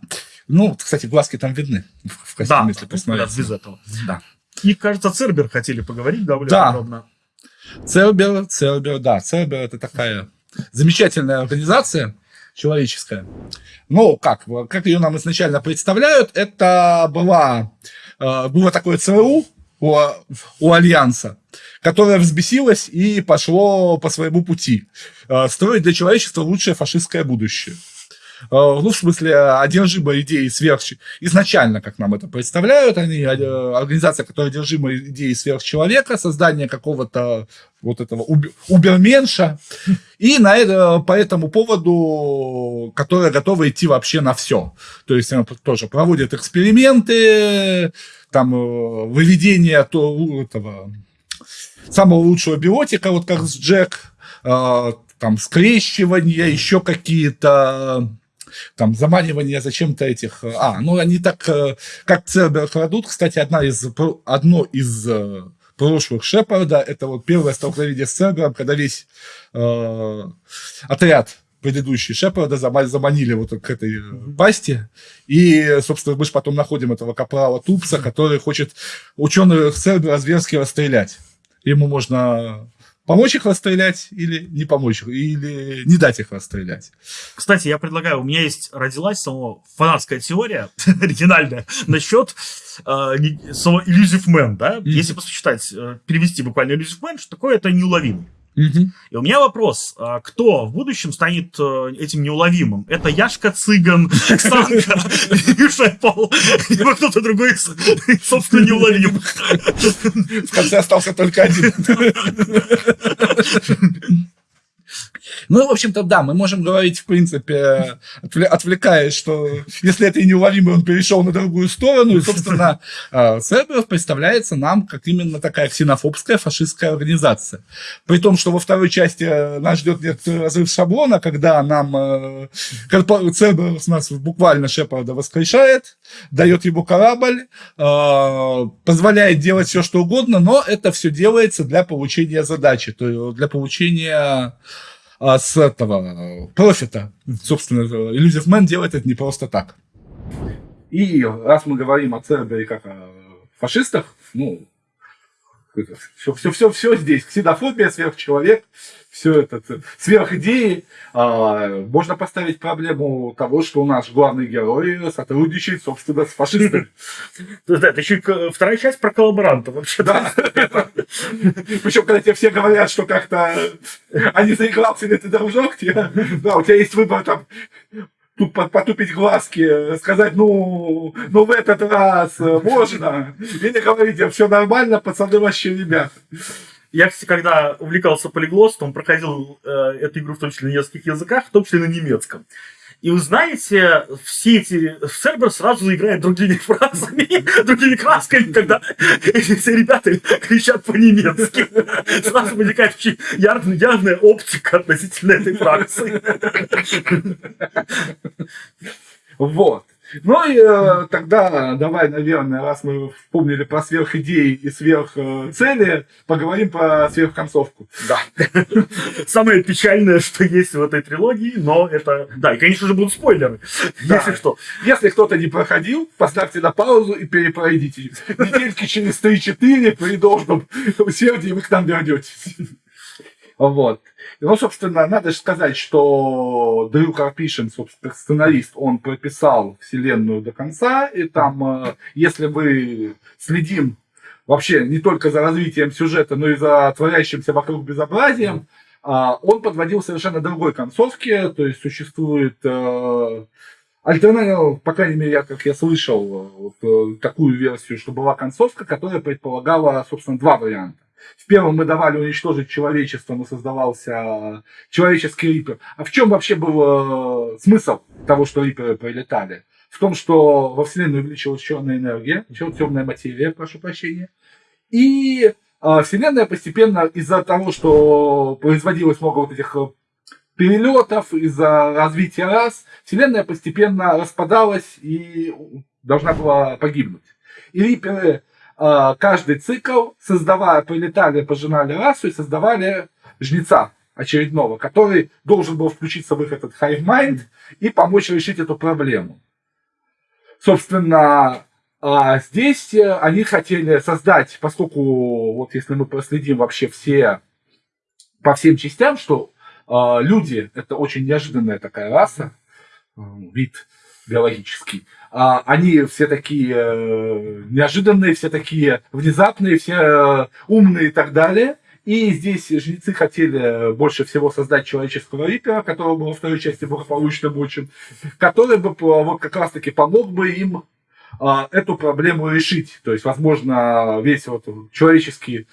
Ну, кстати, глазки там видны в костюме, Да, если посмотреть. без этого. Да. И, кажется, Цербер хотели поговорить довольно Да. подробно. Цербер, Цербер, да, Цербер это такая замечательная организация человеческая. Ну, как, как ее нам изначально представляют, это была, э, было такое ЦРУ у, у Альянса, которое взбесилось и пошло по своему пути. Э, строить для человечества лучшее фашистское будущее. Ну, в смысле, одержима идеей сверх... Изначально, как нам это представляют, они организация, которая одержима идеей сверхчеловека, создание какого-то вот этого уберменша, и на это, по этому поводу, которая готова идти вообще на все. То есть она тоже проводит эксперименты, там выведение то, этого самого лучшего биотика, вот как с Джек, э, там скрещивания, еще какие-то там заманивание зачем-то этих... А, ну они так, э, как Цербер крадут, кстати, одна из, одно из э, прошлых Шепарда, это вот первое столкновение с Цербером, когда весь э, отряд предыдущий Шепарда заманили вот к этой пасти. И, собственно, мы же потом находим этого капрала Тупса, который хочет ученых Цербера зверски расстрелять. Ему можно помочь их расстрелять или не помочь, или не дать их расстрелять. Кстати, я предлагаю, у меня есть родилась самого фанатская теория, оригинальная, насчет э, самого Illusive Man, да? Mm-hmm. Если посчитать, э, перевести буквально Illusive Man, что такое это неуловимый. Угу. И у меня вопрос, а кто в будущем станет э, этим неуловимым? Это Яшка Цыган, Оксанка, Миша Пол, либо кто-то другой, собственно, неуловим. В конце остался только один. Ну, в общем-то, да, мы можем говорить, в принципе, отвлекаясь, что если это и неуловимый, он перешел на другую сторону, и, собственно, Церберов представляется нам как именно такая ксенофобская фашистская организация. При том, что во второй части нас ждет некоторый разрыв шаблона, когда нам э, Церберов нас буквально Шепарда воскрешает, дает ему корабль, э, позволяет делать все, что угодно, но это все делается для получения задачи, то есть для получения а, с этого профита. Собственно, Illusive Man делает это не просто так. И раз мы говорим о Цербере как о фашистах, ну, все, все, все, все здесь. Ксенофобия, сверхчеловек, все это сверхидеи. А, можно поставить проблему того, что у нас главный герой сотрудничает, собственно, с фашистами. Да, это еще вторая часть про коллаборанта вообще. Да. Причем, когда тебе все говорят, что как-то они заигрался или ты дружок, да, у тебя есть выбор там тут потупить глазки, сказать, ну, ну в этот раз можно, или говорить, все нормально, пацаны вообще ребят. Я, кстати, когда увлекался полиглостом, проходил э, эту игру в том числе на нескольких языках, в том числе на немецком. И вы знаете, все эти сервер сразу играет другими фразами, другими красками, когда эти все ребята кричат по-немецки. Сразу возникает очень явная, явная оптика относительно этой фракции. Вот. Ну и э, тогда давай, наверное, раз мы вспомнили про сверхидеи и сверхцели, поговорим про сверхконцовку. Да. Самое печальное, что есть в этой трилогии, но это... Да, и, конечно же, будут спойлеры, да. если что. Если кто-то не проходил, поставьте на паузу и перепройдите. Недельки через 3-4 при должном усердии вы к нам вернетесь. Вот. Ну, собственно, надо же сказать, что Дрю Карпишин, собственно, сценарист, он прописал вселенную до конца, и там, э, если вы следим вообще не только за развитием сюжета, но и за творящимся вокруг безобразием, а, он подводил совершенно другой концовке, то есть существует э, альтернатива, по крайней мере, я, как я слышал, вот, э, такую версию, что была концовка, которая предполагала, собственно, два варианта. В первом мы давали уничтожить человечество, но создавался человеческий рипер. А в чем вообще был э, смысл того, что риперы прилетали? В том, что во Вселенную увеличилась черная энергия, темная материя, прошу прощения. И э, Вселенная постепенно из-за того, что производилось много вот этих э, перелетов, из-за развития рас, Вселенная постепенно распадалась и должна была погибнуть. И риперы Э, каждый цикл, создавая, прилетали, пожинали расу и создавали жнеца очередного, который должен был включиться в их этот hive mind и помочь решить эту проблему. Собственно, а здесь э, они хотели создать, поскольку, вот если мы проследим вообще все, по всем частям, что э, люди это очень неожиданная такая раса, вид биологический, а, они все такие э, неожиданные, все такие внезапные, все э, умные и так далее. И здесь жрецы хотели больше всего создать человеческого рипера, которого бы во второй части благополучно мучим, который бы вот как раз-таки помог бы им а, эту проблему решить. То есть, возможно, весь вот человеческий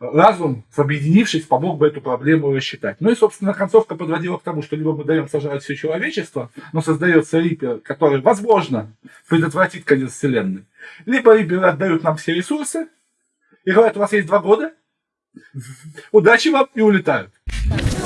разум, объединившись, помог бы эту проблему рассчитать. Ну и, собственно, концовка подводила к тому, что либо мы даем сожрать все человечество, но создается Рипер, который, возможно, предотвратит конец Вселенной. Либо Рипер отдают нам все ресурсы и говорят, у вас есть два года, удачи вам и улетают.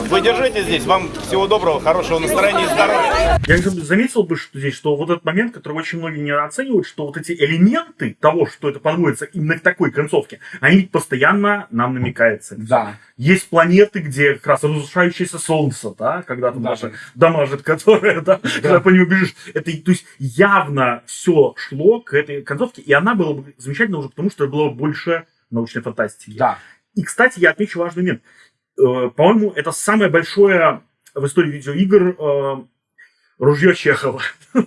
Вы держите здесь. Вам всего доброго, хорошего настроения и здоровья. Я заметил бы, что здесь, что вот этот момент, который очень многие не оценивают, что вот эти элементы того, что это подводится именно к такой концовке, они постоянно нам намекаются. Да. Есть планеты, где как раз разрушающееся солнце, да, когда там Да. даже дамажит, которое, да, когда по нему бежишь. Это, то есть, явно все шло к этой концовке, и она была бы замечательна уже потому, что было больше научной фантастики. Да. И, кстати, я отмечу важный момент. Э, По-моему, это самое большое в истории видеоигр э, ружье Чехова.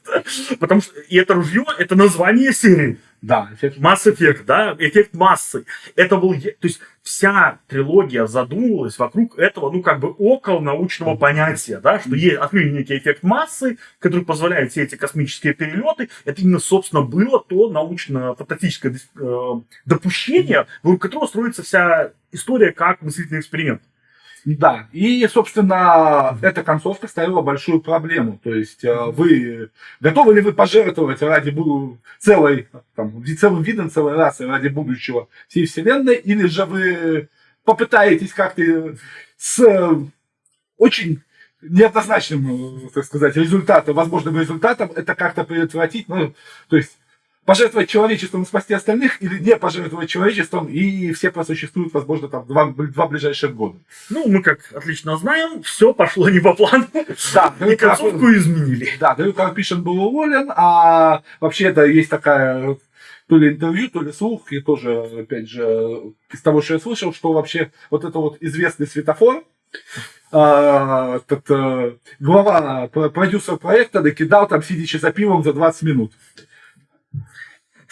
Потому что и это ружье, это название серии. Да. эффект. Mass Effect, да, эффект массы. Это был, то есть вся трилогия задумывалась вокруг этого, ну, как бы около научного понятия, да, что есть, открыли некий эффект массы, который позволяет все эти космические перелеты. Это именно, собственно, было то научно-фантастическое э, допущение, вокруг которого строится вся история как мыслительный эксперимент. Да, и, собственно, эта концовка ставила большую проблему. То есть, э, вы готовы ли вы пожертвовать ради целой, там, целым видом, целой расы, ради будущего всей Вселенной, или же вы попытаетесь как-то с э, очень неоднозначным, э, так сказать, результатом, возможным результатом, это как-то предотвратить, ну, то есть, пожертвовать человечеством и спасти остальных, или не пожертвовать человечеством, и все просуществуют, возможно, там, два, два ближайших года. Ну, мы, как отлично знаем, все пошло не по плану, Да, и концовку изменили. Да, Дрю Карпишин был уволен, а вообще это есть такая то ли интервью, то ли слух, и тоже, опять же, из того, что я слышал, что вообще вот это вот известный светофор, а, этот, э, глава, про- продюсер проекта накидал там, сидячи за пивом за 20 минут.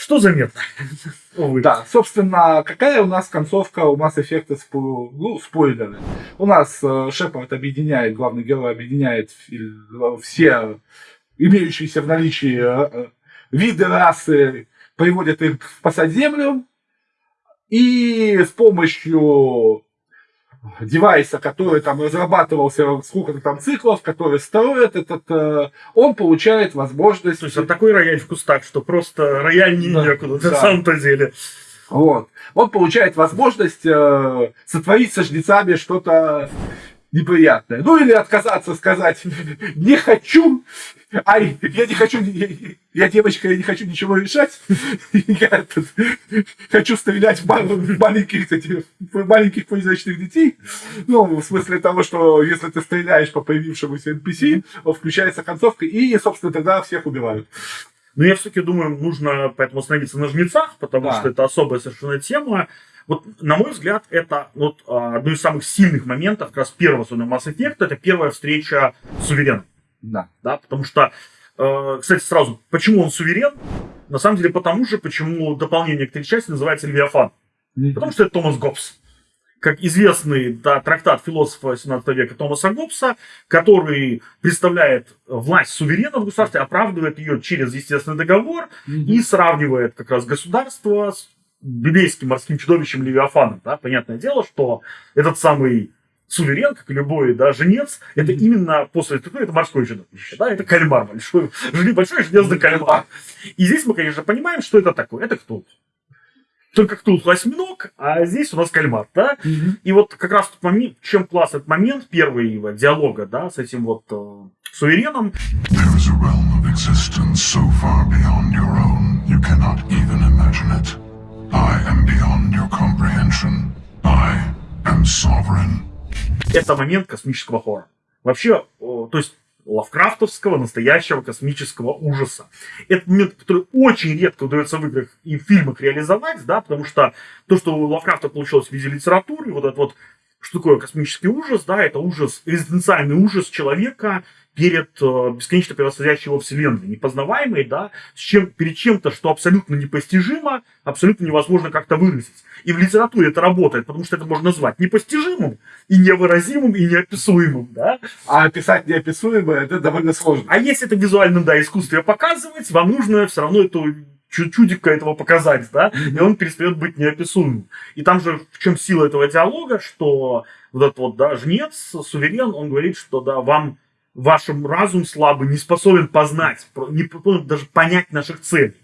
Что заметно? Увы. Да, собственно, какая у нас концовка у Mass Effect, спо- ну, спойлеры. У нас э, Шепард объединяет, главный герой объединяет фи- все имеющиеся в наличии э, э, виды расы, приводит их спасать Землю, и с помощью девайса, который там разрабатывался, сколько-то там циклов, который строит этот, э, он получает возможность... То есть это такой рояль в кустах, что просто рояль не Да, некуда, на да. самом-то деле. Вот. Он получает возможность э, сотворить со жнецами что-то неприятное. Ну или отказаться, сказать, не хочу, ай, я не хочу, я, я девочка, я не хочу ничего решать, я этот, хочу стрелять в, ма- в маленьких, в маленьких призрачных детей. Ну, в смысле того, что если ты стреляешь по появившемуся NPC, включается концовка, и, собственно, тогда всех убивают. Но я все-таки думаю, нужно поэтому остановиться на жнецах, потому Да. что это особая совершенно тема. Вот, на мой взгляд, это вот а, одно из самых сильных моментов как раз первого особенно Mass Effect, это первая встреча с сувереном. Да. Да, потому что, э, кстати, сразу, почему он суверен? На самом деле, потому же, почему дополнение к третьей части называется Левиафан. Потому что это Томас Гоббс. Как известный да, трактат философа 17 века Томаса Гоббса, который представляет власть суверена в государстве, оправдывает ее через естественный договор и сравнивает как раз государство с библейским морским чудовищем Левиафаном. Да? Понятное дело, что этот самый суверен, как и любой да, женец, это именно после этого, это морское чудовище, да, это кальмар большой, жили большой железный кальмар. И здесь мы, конечно, понимаем, что это такое. Это кто? Только Ктулху осьминог, а здесь у нас кальмар, да? И вот как раз тот момент, чем класс этот момент первого диалога, да, с этим вот э, сувереном, There is a realm of existence so far beyond your own, you cannot even imagine it. Это момент космического хоррора. Вообще, то есть лавкрафтовского настоящего космического ужаса. Это момент, который очень редко удается в играх и в фильмах реализовать, да, потому что то, что у Лавкрафта получилось в виде литературы, вот это вот, что такое космический ужас, да, это ужас, экзистенциальный ужас человека перед э, бесконечно превосходящей его вселенной, непознаваемой, да, с чем, перед чем-то, что абсолютно непостижимо, абсолютно невозможно как-то выразить. И в литературе это работает, потому что это можно назвать непостижимым, и невыразимым, и неописуемым, да. А описать неописуемое, это довольно сложно. А если это в визуальном, да, искусстве показывать, вам нужно все равно эту чудика этого показать, да, и он перестает быть неописуемым. И там же в чем сила этого диалога, что вот этот вот, да, жнец, суверен, он говорит, что, да, вам ваш разум слабый не способен познать, не способен даже понять наших целей.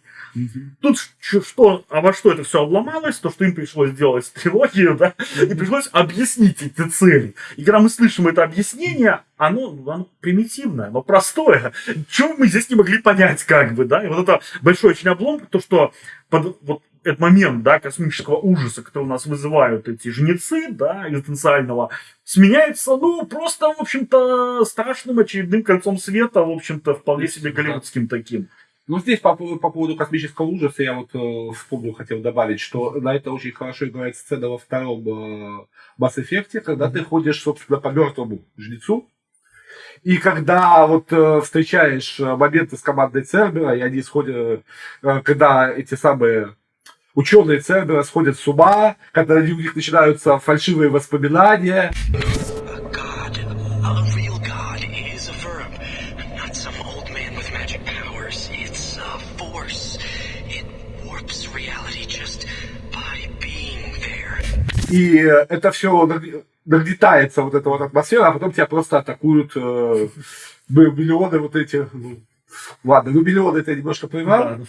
Тут что, а во что это все обломалось, то, что им пришлось сделать трилогию, да, и пришлось объяснить эти цели. И когда мы слышим это объяснение, оно, оно примитивное, оно простое. Чего мы здесь не могли понять, как бы, да, и вот это большой очень облом, то, что под, вот этот момент, да, космического ужаса, который у нас вызывают эти жнецы, да, экзистенциального, сменяется, ну, просто, в общем-то, страшным очередным концом света, в общем-то, вполне себе голливудским таким. Ну, здесь по, по поводу космического ужаса я вот э, вспомнил, хотел добавить, что на это очень хорошо играет сцена во втором э, Effect, когда mm-hmm. ты ходишь, собственно, по мертвому жнецу, и когда вот э, встречаешь э, моменты с командой Цербера, и они сходят, э, когда эти самые ученые Цербера сходят с ума, когда у них начинаются фальшивые воспоминания. И это все нагнетается, вот эта вот атмосфера, а потом тебя просто атакуют э, миллионы вот эти... Ну, ладно, ну миллионы это немножко понимал. Да.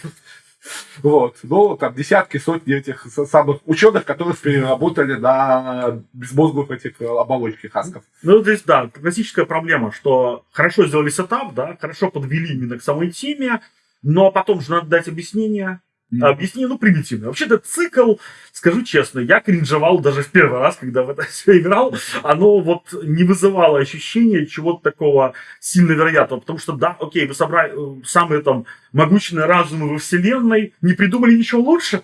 Вот. Но там десятки, сотни этих самых ученых, которые переработали на безмозглых этих оболочки хасков. Ну, здесь, да, классическая проблема, что хорошо сделали сетап, да, хорошо подвели именно к самой теме, но потом же надо дать объяснение, Mm. Объяснение, ну, примитивно. Вообще-то цикл, скажу честно, я кринжевал даже в первый раз, когда в это все играл. Оно вот не вызывало ощущения чего-то такого сильно вероятного. Потому что, да, окей, вы собрали э, самые там могучные разумы во вселенной, не придумали ничего лучше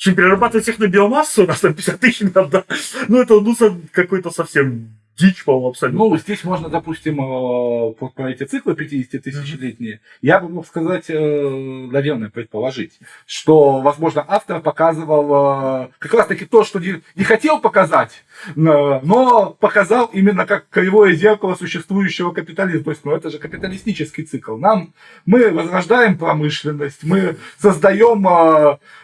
чем перерабатывать их на биомассу, у нас там 50 тысяч надо. Ну, это ну, какой-то совсем дичь, по-моему, абсолютно. Ну, здесь можно, допустим, э, про эти циклы 50-тысячелетние, я бы мог сказать, э, наверное, предположить, что, возможно, автор показывал э, как раз-таки то, что не, не хотел показать, но показал именно как кривое зеркало существующего капитализма. То есть, ну, это же капиталистический цикл. Нам, мы возрождаем промышленность, мы создаем,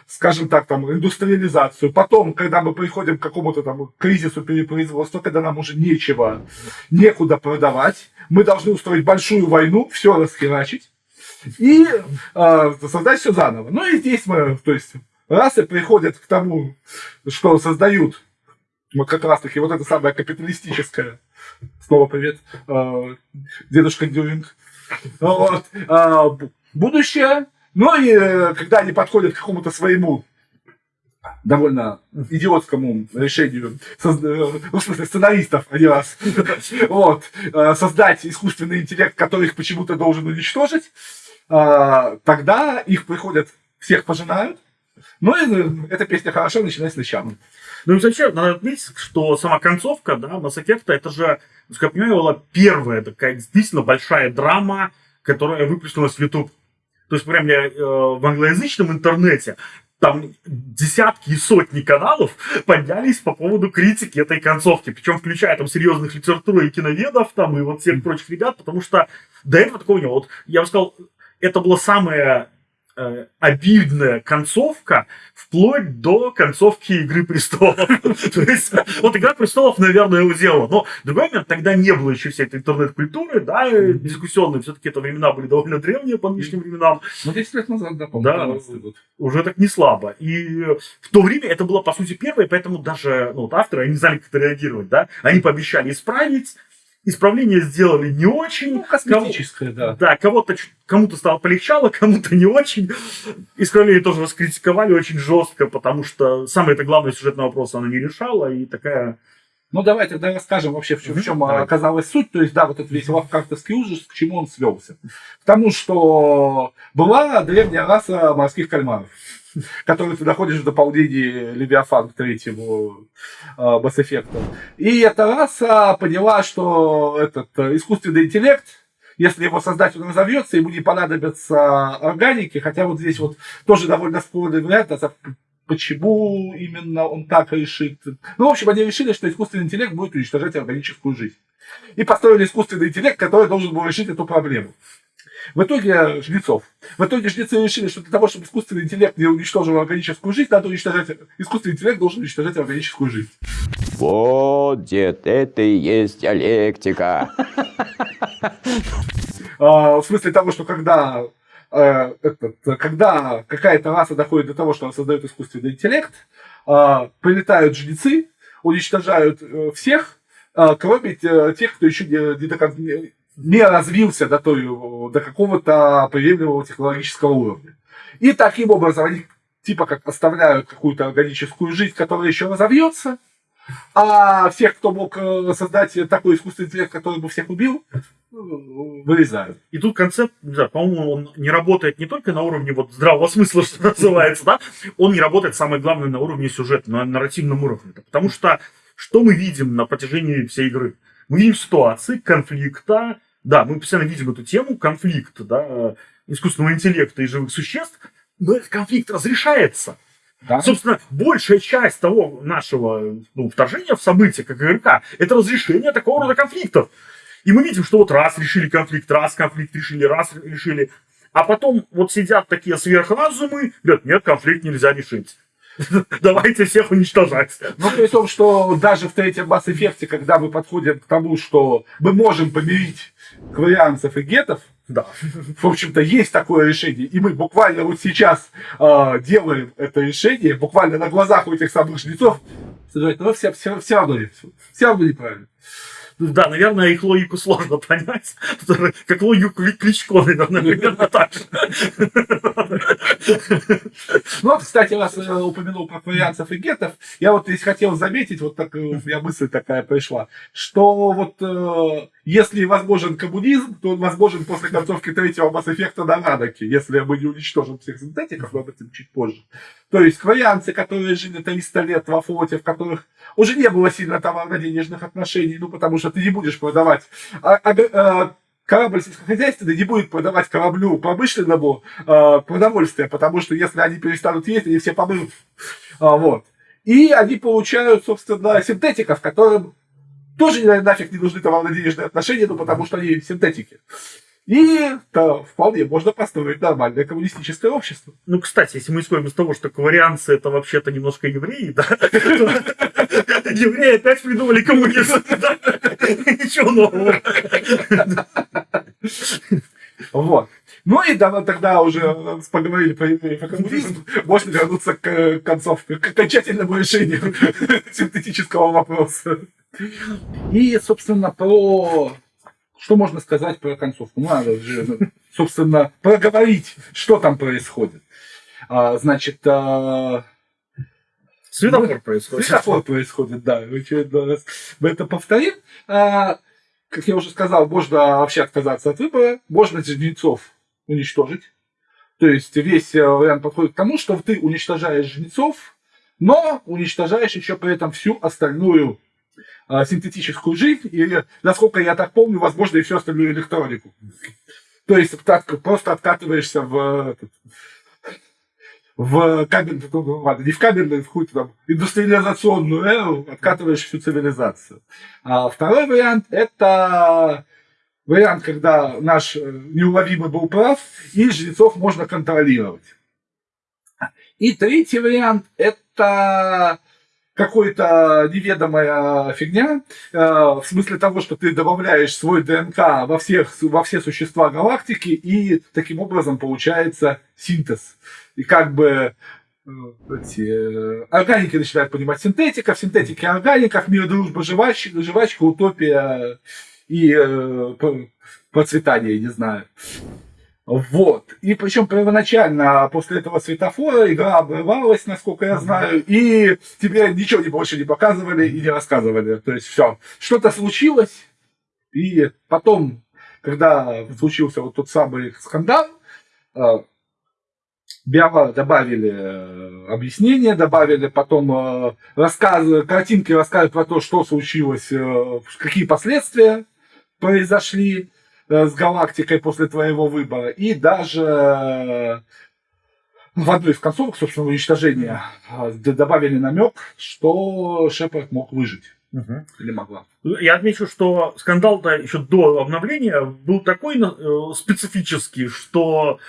скажем так, там, индустриализацию. Потом, когда мы приходим к какому-то там кризису перепроизводства, когда нам уже нечего, некуда продавать, мы должны устроить большую войну, все расхерачить и э, создать все заново. Ну и здесь мы, то есть, расы приходят к тому, что создают вот как раз таки вот это самое капиталистическое. Снова привет, э, дедушка Дюринг. Вот, э, будущее. Ну и э, когда они подходят к какому-то своему довольно идиотскому решению ну, в смысле, сценаристов, а не вас, вот, создать искусственный интеллект, который их почему-то должен уничтожить, тогда их приходят, всех пожинают, ну и эта песня хорошо начинается сначала. Ну и зачем? Надо отметить, что сама концовка, да, Effect, это же, как я понимаю, была первая такая действительно большая драма, которая выплеснулась в YouTube. То есть, прям я, э, в англоязычном интернете там десятки и сотни каналов поднялись по поводу критики этой концовки, причем включая там серьезных литературы и киноведов там и вот всех прочих ребят, потому что до этого такого не было. Вот я бы сказал, это было самое обидная концовка вплоть до концовки Игры престолов. То есть, вот Игра престолов, наверное, его делала. Но другой момент, тогда не было еще всей этой интернет-культуры, да, дискуссионной. Все-таки это времена были довольно древние по нынешним временам. Ну, 10 лет назад, да, Да, уже так не слабо. И в то время это было, по сути, первое, поэтому даже ну, вот авторы, они не знали, как это реагировать, да. Они пообещали исправить, Исправление сделали не очень. Ну, косметическое, да. Да, кого-то, кому-то стало полегчало, кому-то не очень. Исправление тоже раскритиковали очень жестко, потому что самое это главное сюжетный вопрос она не решала, и такая... Ну, давай тогда расскажем вообще, в чем, в чем оказалась суть. То есть, да, вот этот весь лавкрафтовский ужас, к чему он свелся. К тому, что была древняя раса морских кальмаров который ты находишь в дополнении Левиафан к третьему э, Mass Effect. И эта раса поняла, что этот э, искусственный интеллект если его создатель разовьется, ему не понадобятся органики, хотя вот здесь вот тоже довольно спорный вариант, а почему именно он так решит. Ну, в общем, они решили, что искусственный интеллект будет уничтожать органическую жизнь. И построили искусственный интеллект, который должен был решить эту проблему. В итоге жнецов. В итоге жнецы решили, что для того, чтобы искусственный интеллект не уничтожил органическую жизнь, надо уничтожать... Искусственный интеллект должен уничтожать органическую жизнь. Вот, дед, это и есть диалектика. А, в смысле того, что когда э, когда какая-то раса доходит до того, что она создает искусственный интеллект, а, прилетают жнецы, уничтожают э, всех, а, кроме тех, кто еще не, не развился до, той, до какого-то приемлемого технологического уровня. И таким образом они типа как оставляют какую-то органическую жизнь, которая еще разовьется, а всех, кто мог э, создать такой искусственный интеллект, который бы всех убил, вырезают. И тут концепт, да, по-моему, он не работает не только на уровне вот здравого смысла, что называется, да, он не работает, самое главное, на уровне сюжета, на нарративном уровне. Потому что что мы видим на протяжении всей игры? Мы видим ситуации конфликта, да, мы постоянно видим эту тему конфликта, да, искусственного интеллекта и живых существ, но этот конфликт разрешается. Да. Собственно, большая часть того нашего ну, вторжения в события, как игрока, это разрешение такого рода конфликтов. И мы видим, что вот раз решили конфликт, раз конфликт решили, раз решили. А потом вот сидят такие сверхразумы, говорят, нет, конфликт нельзя решить. Давайте всех уничтожать. Ну, при том, что даже в третьем Mass Effect, когда мы подходим к тому, что мы можем помирить кварианцев и гетов, да. В общем-то, есть такое решение. И мы буквально вот сейчас э, делаем это решение, буквально на глазах у этих самых жнецов. Но все, все, все равно, все равно неправильно. Да, наверное, их логику сложно понять. Как логику Кличко, наверное, так же. Ну, кстати, раз упомянул про фарианцев и гетов, я вот здесь хотел заметить, вот так, у меня мысль такая пришла, что вот э, если возможен коммунизм, то он возможен после концовки третьего Mass Effect на Радаке, если мы не уничтожим всех синтетиков, но об этом чуть позже. То есть кварианцы, которые жили 300 лет во флоте, в которых уже не было сильно товарно-денежных отношений, ну, потому что ты не будешь продавать а, а, а, корабль сельскохозяйственный не будет продавать кораблю промышленному э, продовольствие, потому что если они перестанут есть, они все помрут. А, вот. И они получают, собственно, синтетиков, которым тоже нафиг не нужны товарно-денежные отношения, ну, потому что они синтетики. И да, вполне можно построить нормальное коммунистическое общество. Ну, кстати, если мы исходим из того, что каварианцы это вообще-то немножко евреи, да, евреи опять придумали коммунизм, ничего нового. Вот. Ну и да, тогда уже поговорили про евреев и коммунизм, можно вернуться к концовке, к окончательному решению синтетического вопроса. И, собственно, про что можно сказать про концовку? Ну, надо же, ну, собственно, проговорить, что там происходит. А, значит, а... Светофор происходит. Светофор происходит, да. раз мы это повторим. А, как я уже сказал, можно вообще отказаться от выбора, можно жнецов уничтожить. То есть весь э, вариант подходит к тому, что ты уничтожаешь жнецов, но уничтожаешь еще при этом всю остальную синтетическую жизнь, и, насколько я так помню, возможно, и всю остальную электронику. То есть просто откатываешься в, в кабельную, ну, ладно, не в кабельную, в какую-то там индустриализационную эру, откатываешь всю цивилизацию. А второй вариант – это вариант, когда наш э, неуловимый был прав, и жрецов можно контролировать. И третий вариант – это какая-то неведомая фигня, э, в смысле того, что ты добавляешь свой ДНК во, всех, во все существа галактики, и таким образом получается синтез. И как бы э, эти, э, органики начинают понимать синтетиков, синтетики органиков, мир, дружба, жвачка, жвачка утопия и э, процветание, не знаю. Вот. И причем первоначально после этого светофора игра обрывалась, насколько я знаю, и тебе ничего не больше не показывали и не рассказывали. То есть все. Что-то случилось, и потом, когда случился вот тот самый скандал, э, Биова добавили э, объяснения, добавили потом э, рассказы, картинки рассказывают про то, что случилось, какие последствия произошли. Э, с галактикой после твоего выбора. И даже э, в одной из концовок, собственно, уничтожения э, добавили намек, что Шепард мог выжить. Или могла. Я отмечу, что скандал-то еще до обновления был такой э, специфический, что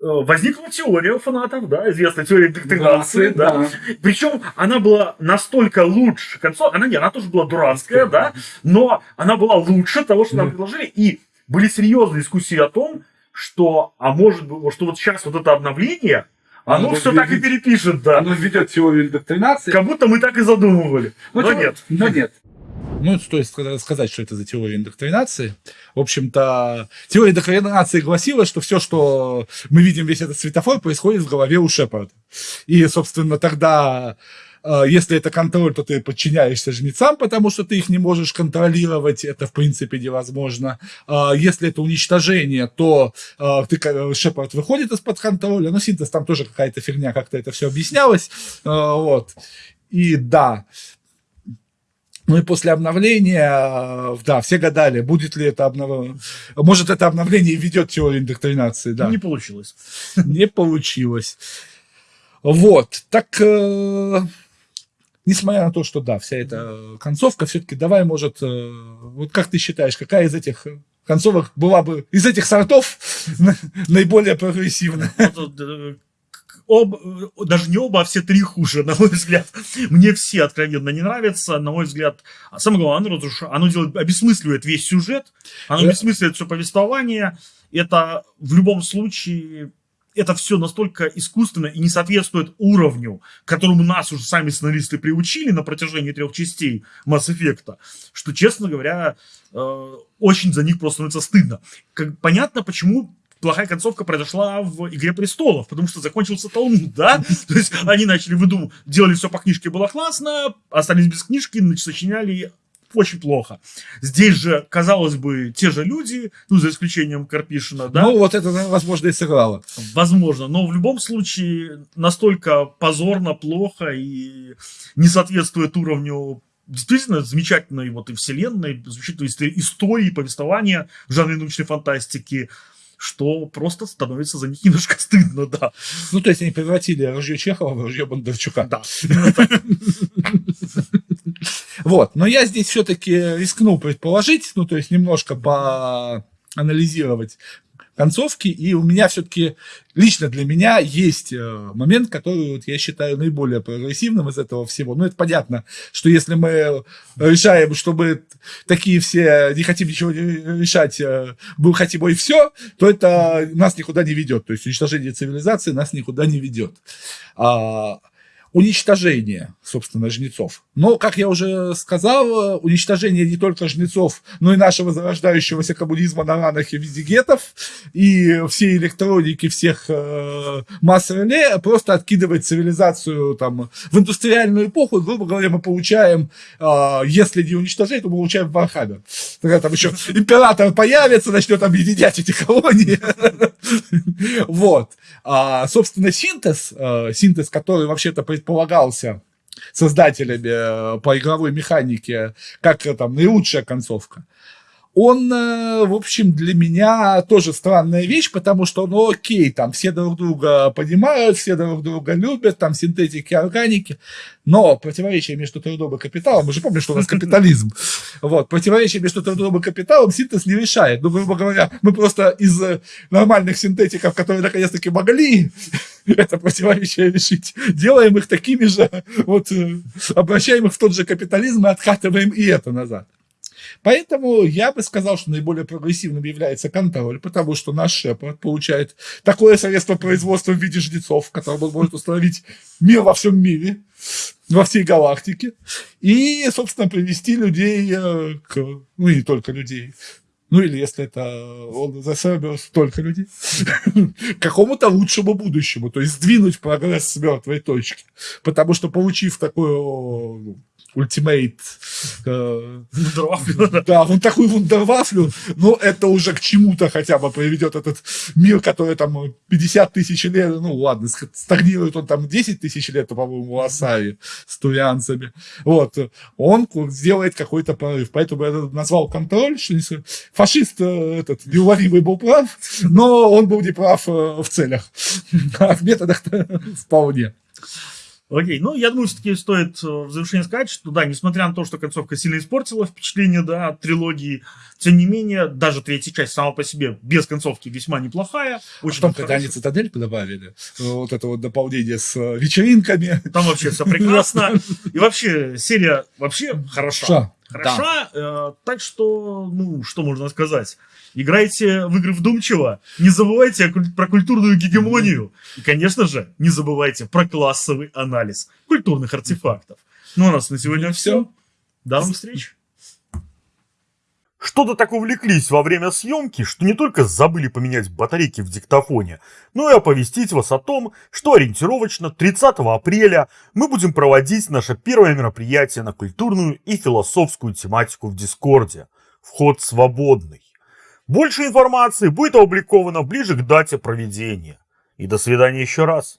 э, возникла теория у фанатов, да, известная теория индоктринации, да. Причем она была настолько лучше концов, она не, она тоже была дурацкая, да, но она была лучше того, что нам предложили, и были серьезные дискуссии о том, что, а может быть, что вот сейчас вот это обновление, оно Оно все так и перепишет, да. Оно введет теорию индоктринации. Как будто мы так и задумывали. Ну, Но тем- нет. Но нет. Ну, стоит ска- сказать, что это за теория индоктринации. В общем-то, теория индоктринации гласила, что все, что мы видим, весь этот светофор, происходит в голове у Шепарда. И, собственно, тогда, если это контроль, то ты подчиняешься жнецам, потому что ты их не можешь контролировать. Это, в принципе, невозможно. А Если это уничтожение, то э, ты, Шепард выходит из-под контроля. Ну, синтез там тоже какая-то фигня, как-то это все объяснялось. Вот. И да, ну и после обновления, да, все гадали, будет ли это обновление. Может, это обновление ведет теорию индоктринации, да. Не получилось. Не получилось. Вот, так, э, несмотря на то, что, да, вся эта концовка, все-таки давай, может, э, вот как ты считаешь, какая из этих концовок была бы, из этих сортов наиболее прогрессивная? Вот, э, об, э, даже не оба, а все три хуже, на мой взгляд. Мне все откровенно не нравятся, на мой взгляд. А самое главное, оно, разруш- оно делает, обесмысливает весь сюжет, оно обесмысливает все повествование. Это в любом случае, это все настолько искусственно и не соответствует уровню, к которому нас уже сами сценаристы приучили на протяжении трех частей Mass Effect, что, честно говоря, э, очень за них просто становится стыдно. Как, понятно, почему плохая концовка произошла в «Игре престолов», потому что закончился Талмуд, да? То есть они начали выдумывать, делали все по книжке, было классно, остались без книжки, сочиняли очень плохо. Здесь же, казалось бы, те же люди, ну, за исключением Карпишина, да, Ну, вот это, возможно, и сыграло. возможно, но в любом случае настолько позорно, плохо и не соответствует уровню действительно замечательной вот и вселенной, замечательной истории, повествования в жанре научной фантастики, что просто становится за них немножко стыдно, да. Ну, то есть они превратили ружье Чехова в ружье Бондарчука. Да. Вот, но я здесь все-таки рискну предположить, ну, то есть немножко поанализировать концовки, и у меня все-таки, лично для меня, есть э, момент, который вот, я считаю наиболее прогрессивным из этого всего. Ну, это понятно, что если мы решаем, чтобы такие все не хотим ничего решать, э, был хотим и все, то это нас никуда не ведет. То есть уничтожение цивилизации нас никуда не ведет. А, уничтожение, собственно, жнецов. Но, как я уже сказал, уничтожение не только жнецов, но и нашего зарождающегося коммунизма на Раннохе в виде гетов, и всей электроники, всех э, масс реле просто откидывает цивилизацию там, в индустриальную эпоху, и, грубо говоря, мы получаем, э, если не уничтожение, то мы получаем Warhammer. Тогда там еще император появится, начнет объединять эти колонии. Вот. А, собственно, синтез, э, синтез, который вообще-то предполагался создателями э, по игровой механике, как э, там наилучшая концовка, он, э, в общем, для меня тоже странная вещь, потому что, ну, окей, там все друг друга понимают, все друг друга любят, там синтетики, органики, но противоречие между трудом и капиталом, мы же помним, что у нас капитализм, вот, противоречие между трудом и капиталом синтез не решает. Ну, грубо говоря, мы просто из э, нормальных синтетиков, которые наконец-таки могли это противоречие решить, делаем их такими же, вот, э, обращаем их в тот же капитализм и откатываем и это назад. Поэтому я бы сказал, что наиболее прогрессивным является контроль, потому что наш Шепард получает такое средство производства в виде жнецов, которым он может установить мир во всем мире, во всей галактике, и, собственно, привести людей э, к... Ну, и не только людей, ну, или если это он засоберс только людей, к какому-то лучшему будущему, то есть сдвинуть прогресс с мертвой точки. Потому что, получив такую ну, ультимейт. э, Вундервафлю, да. Вон такую вундервафлю, но это уже к чему-то хотя бы приведет этот мир, который там 50 тысяч лет, ну ладно, стагнирует он там 10 тысяч лет, по-моему, у Асаи с турианцами. Вот, он сделает какой-то прорыв. Поэтому я назвал контроль, что фашист э, этот неуловимый был прав, но он был не прав э, в целях. А в методах вполне. Окей, ну, я думаю, все-таки стоит э, в завершение сказать, что, да, несмотря на то, что концовка сильно испортила впечатление, да, от трилогии, тем не менее, даже третья часть сама по себе без концовки весьма неплохая. Очень Потом, когда они цитадель добавили, э, вот это вот дополнение с э, вечеринками, Там вообще все прекрасно. И вообще, серия вообще хороша. Ша, Хороша, э, так что, ну, что можно сказать? Играйте в игры вдумчиво, не забывайте куль- про культурную гегемонию. И, конечно же, не забывайте про классовый анализ культурных артефактов. Ну, а у нас на сегодня все. До новых встреч. Что-то так увлеклись во время съемки, что не только забыли поменять батарейки в диктофоне, но и оповестить вас о том, что ориентировочно 30 апреля мы будем проводить наше первое мероприятие на культурную и философскую тематику в Дискорде. Вход свободный. Больше информации будет опубликовано ближе к дате проведения. И до свидания еще раз.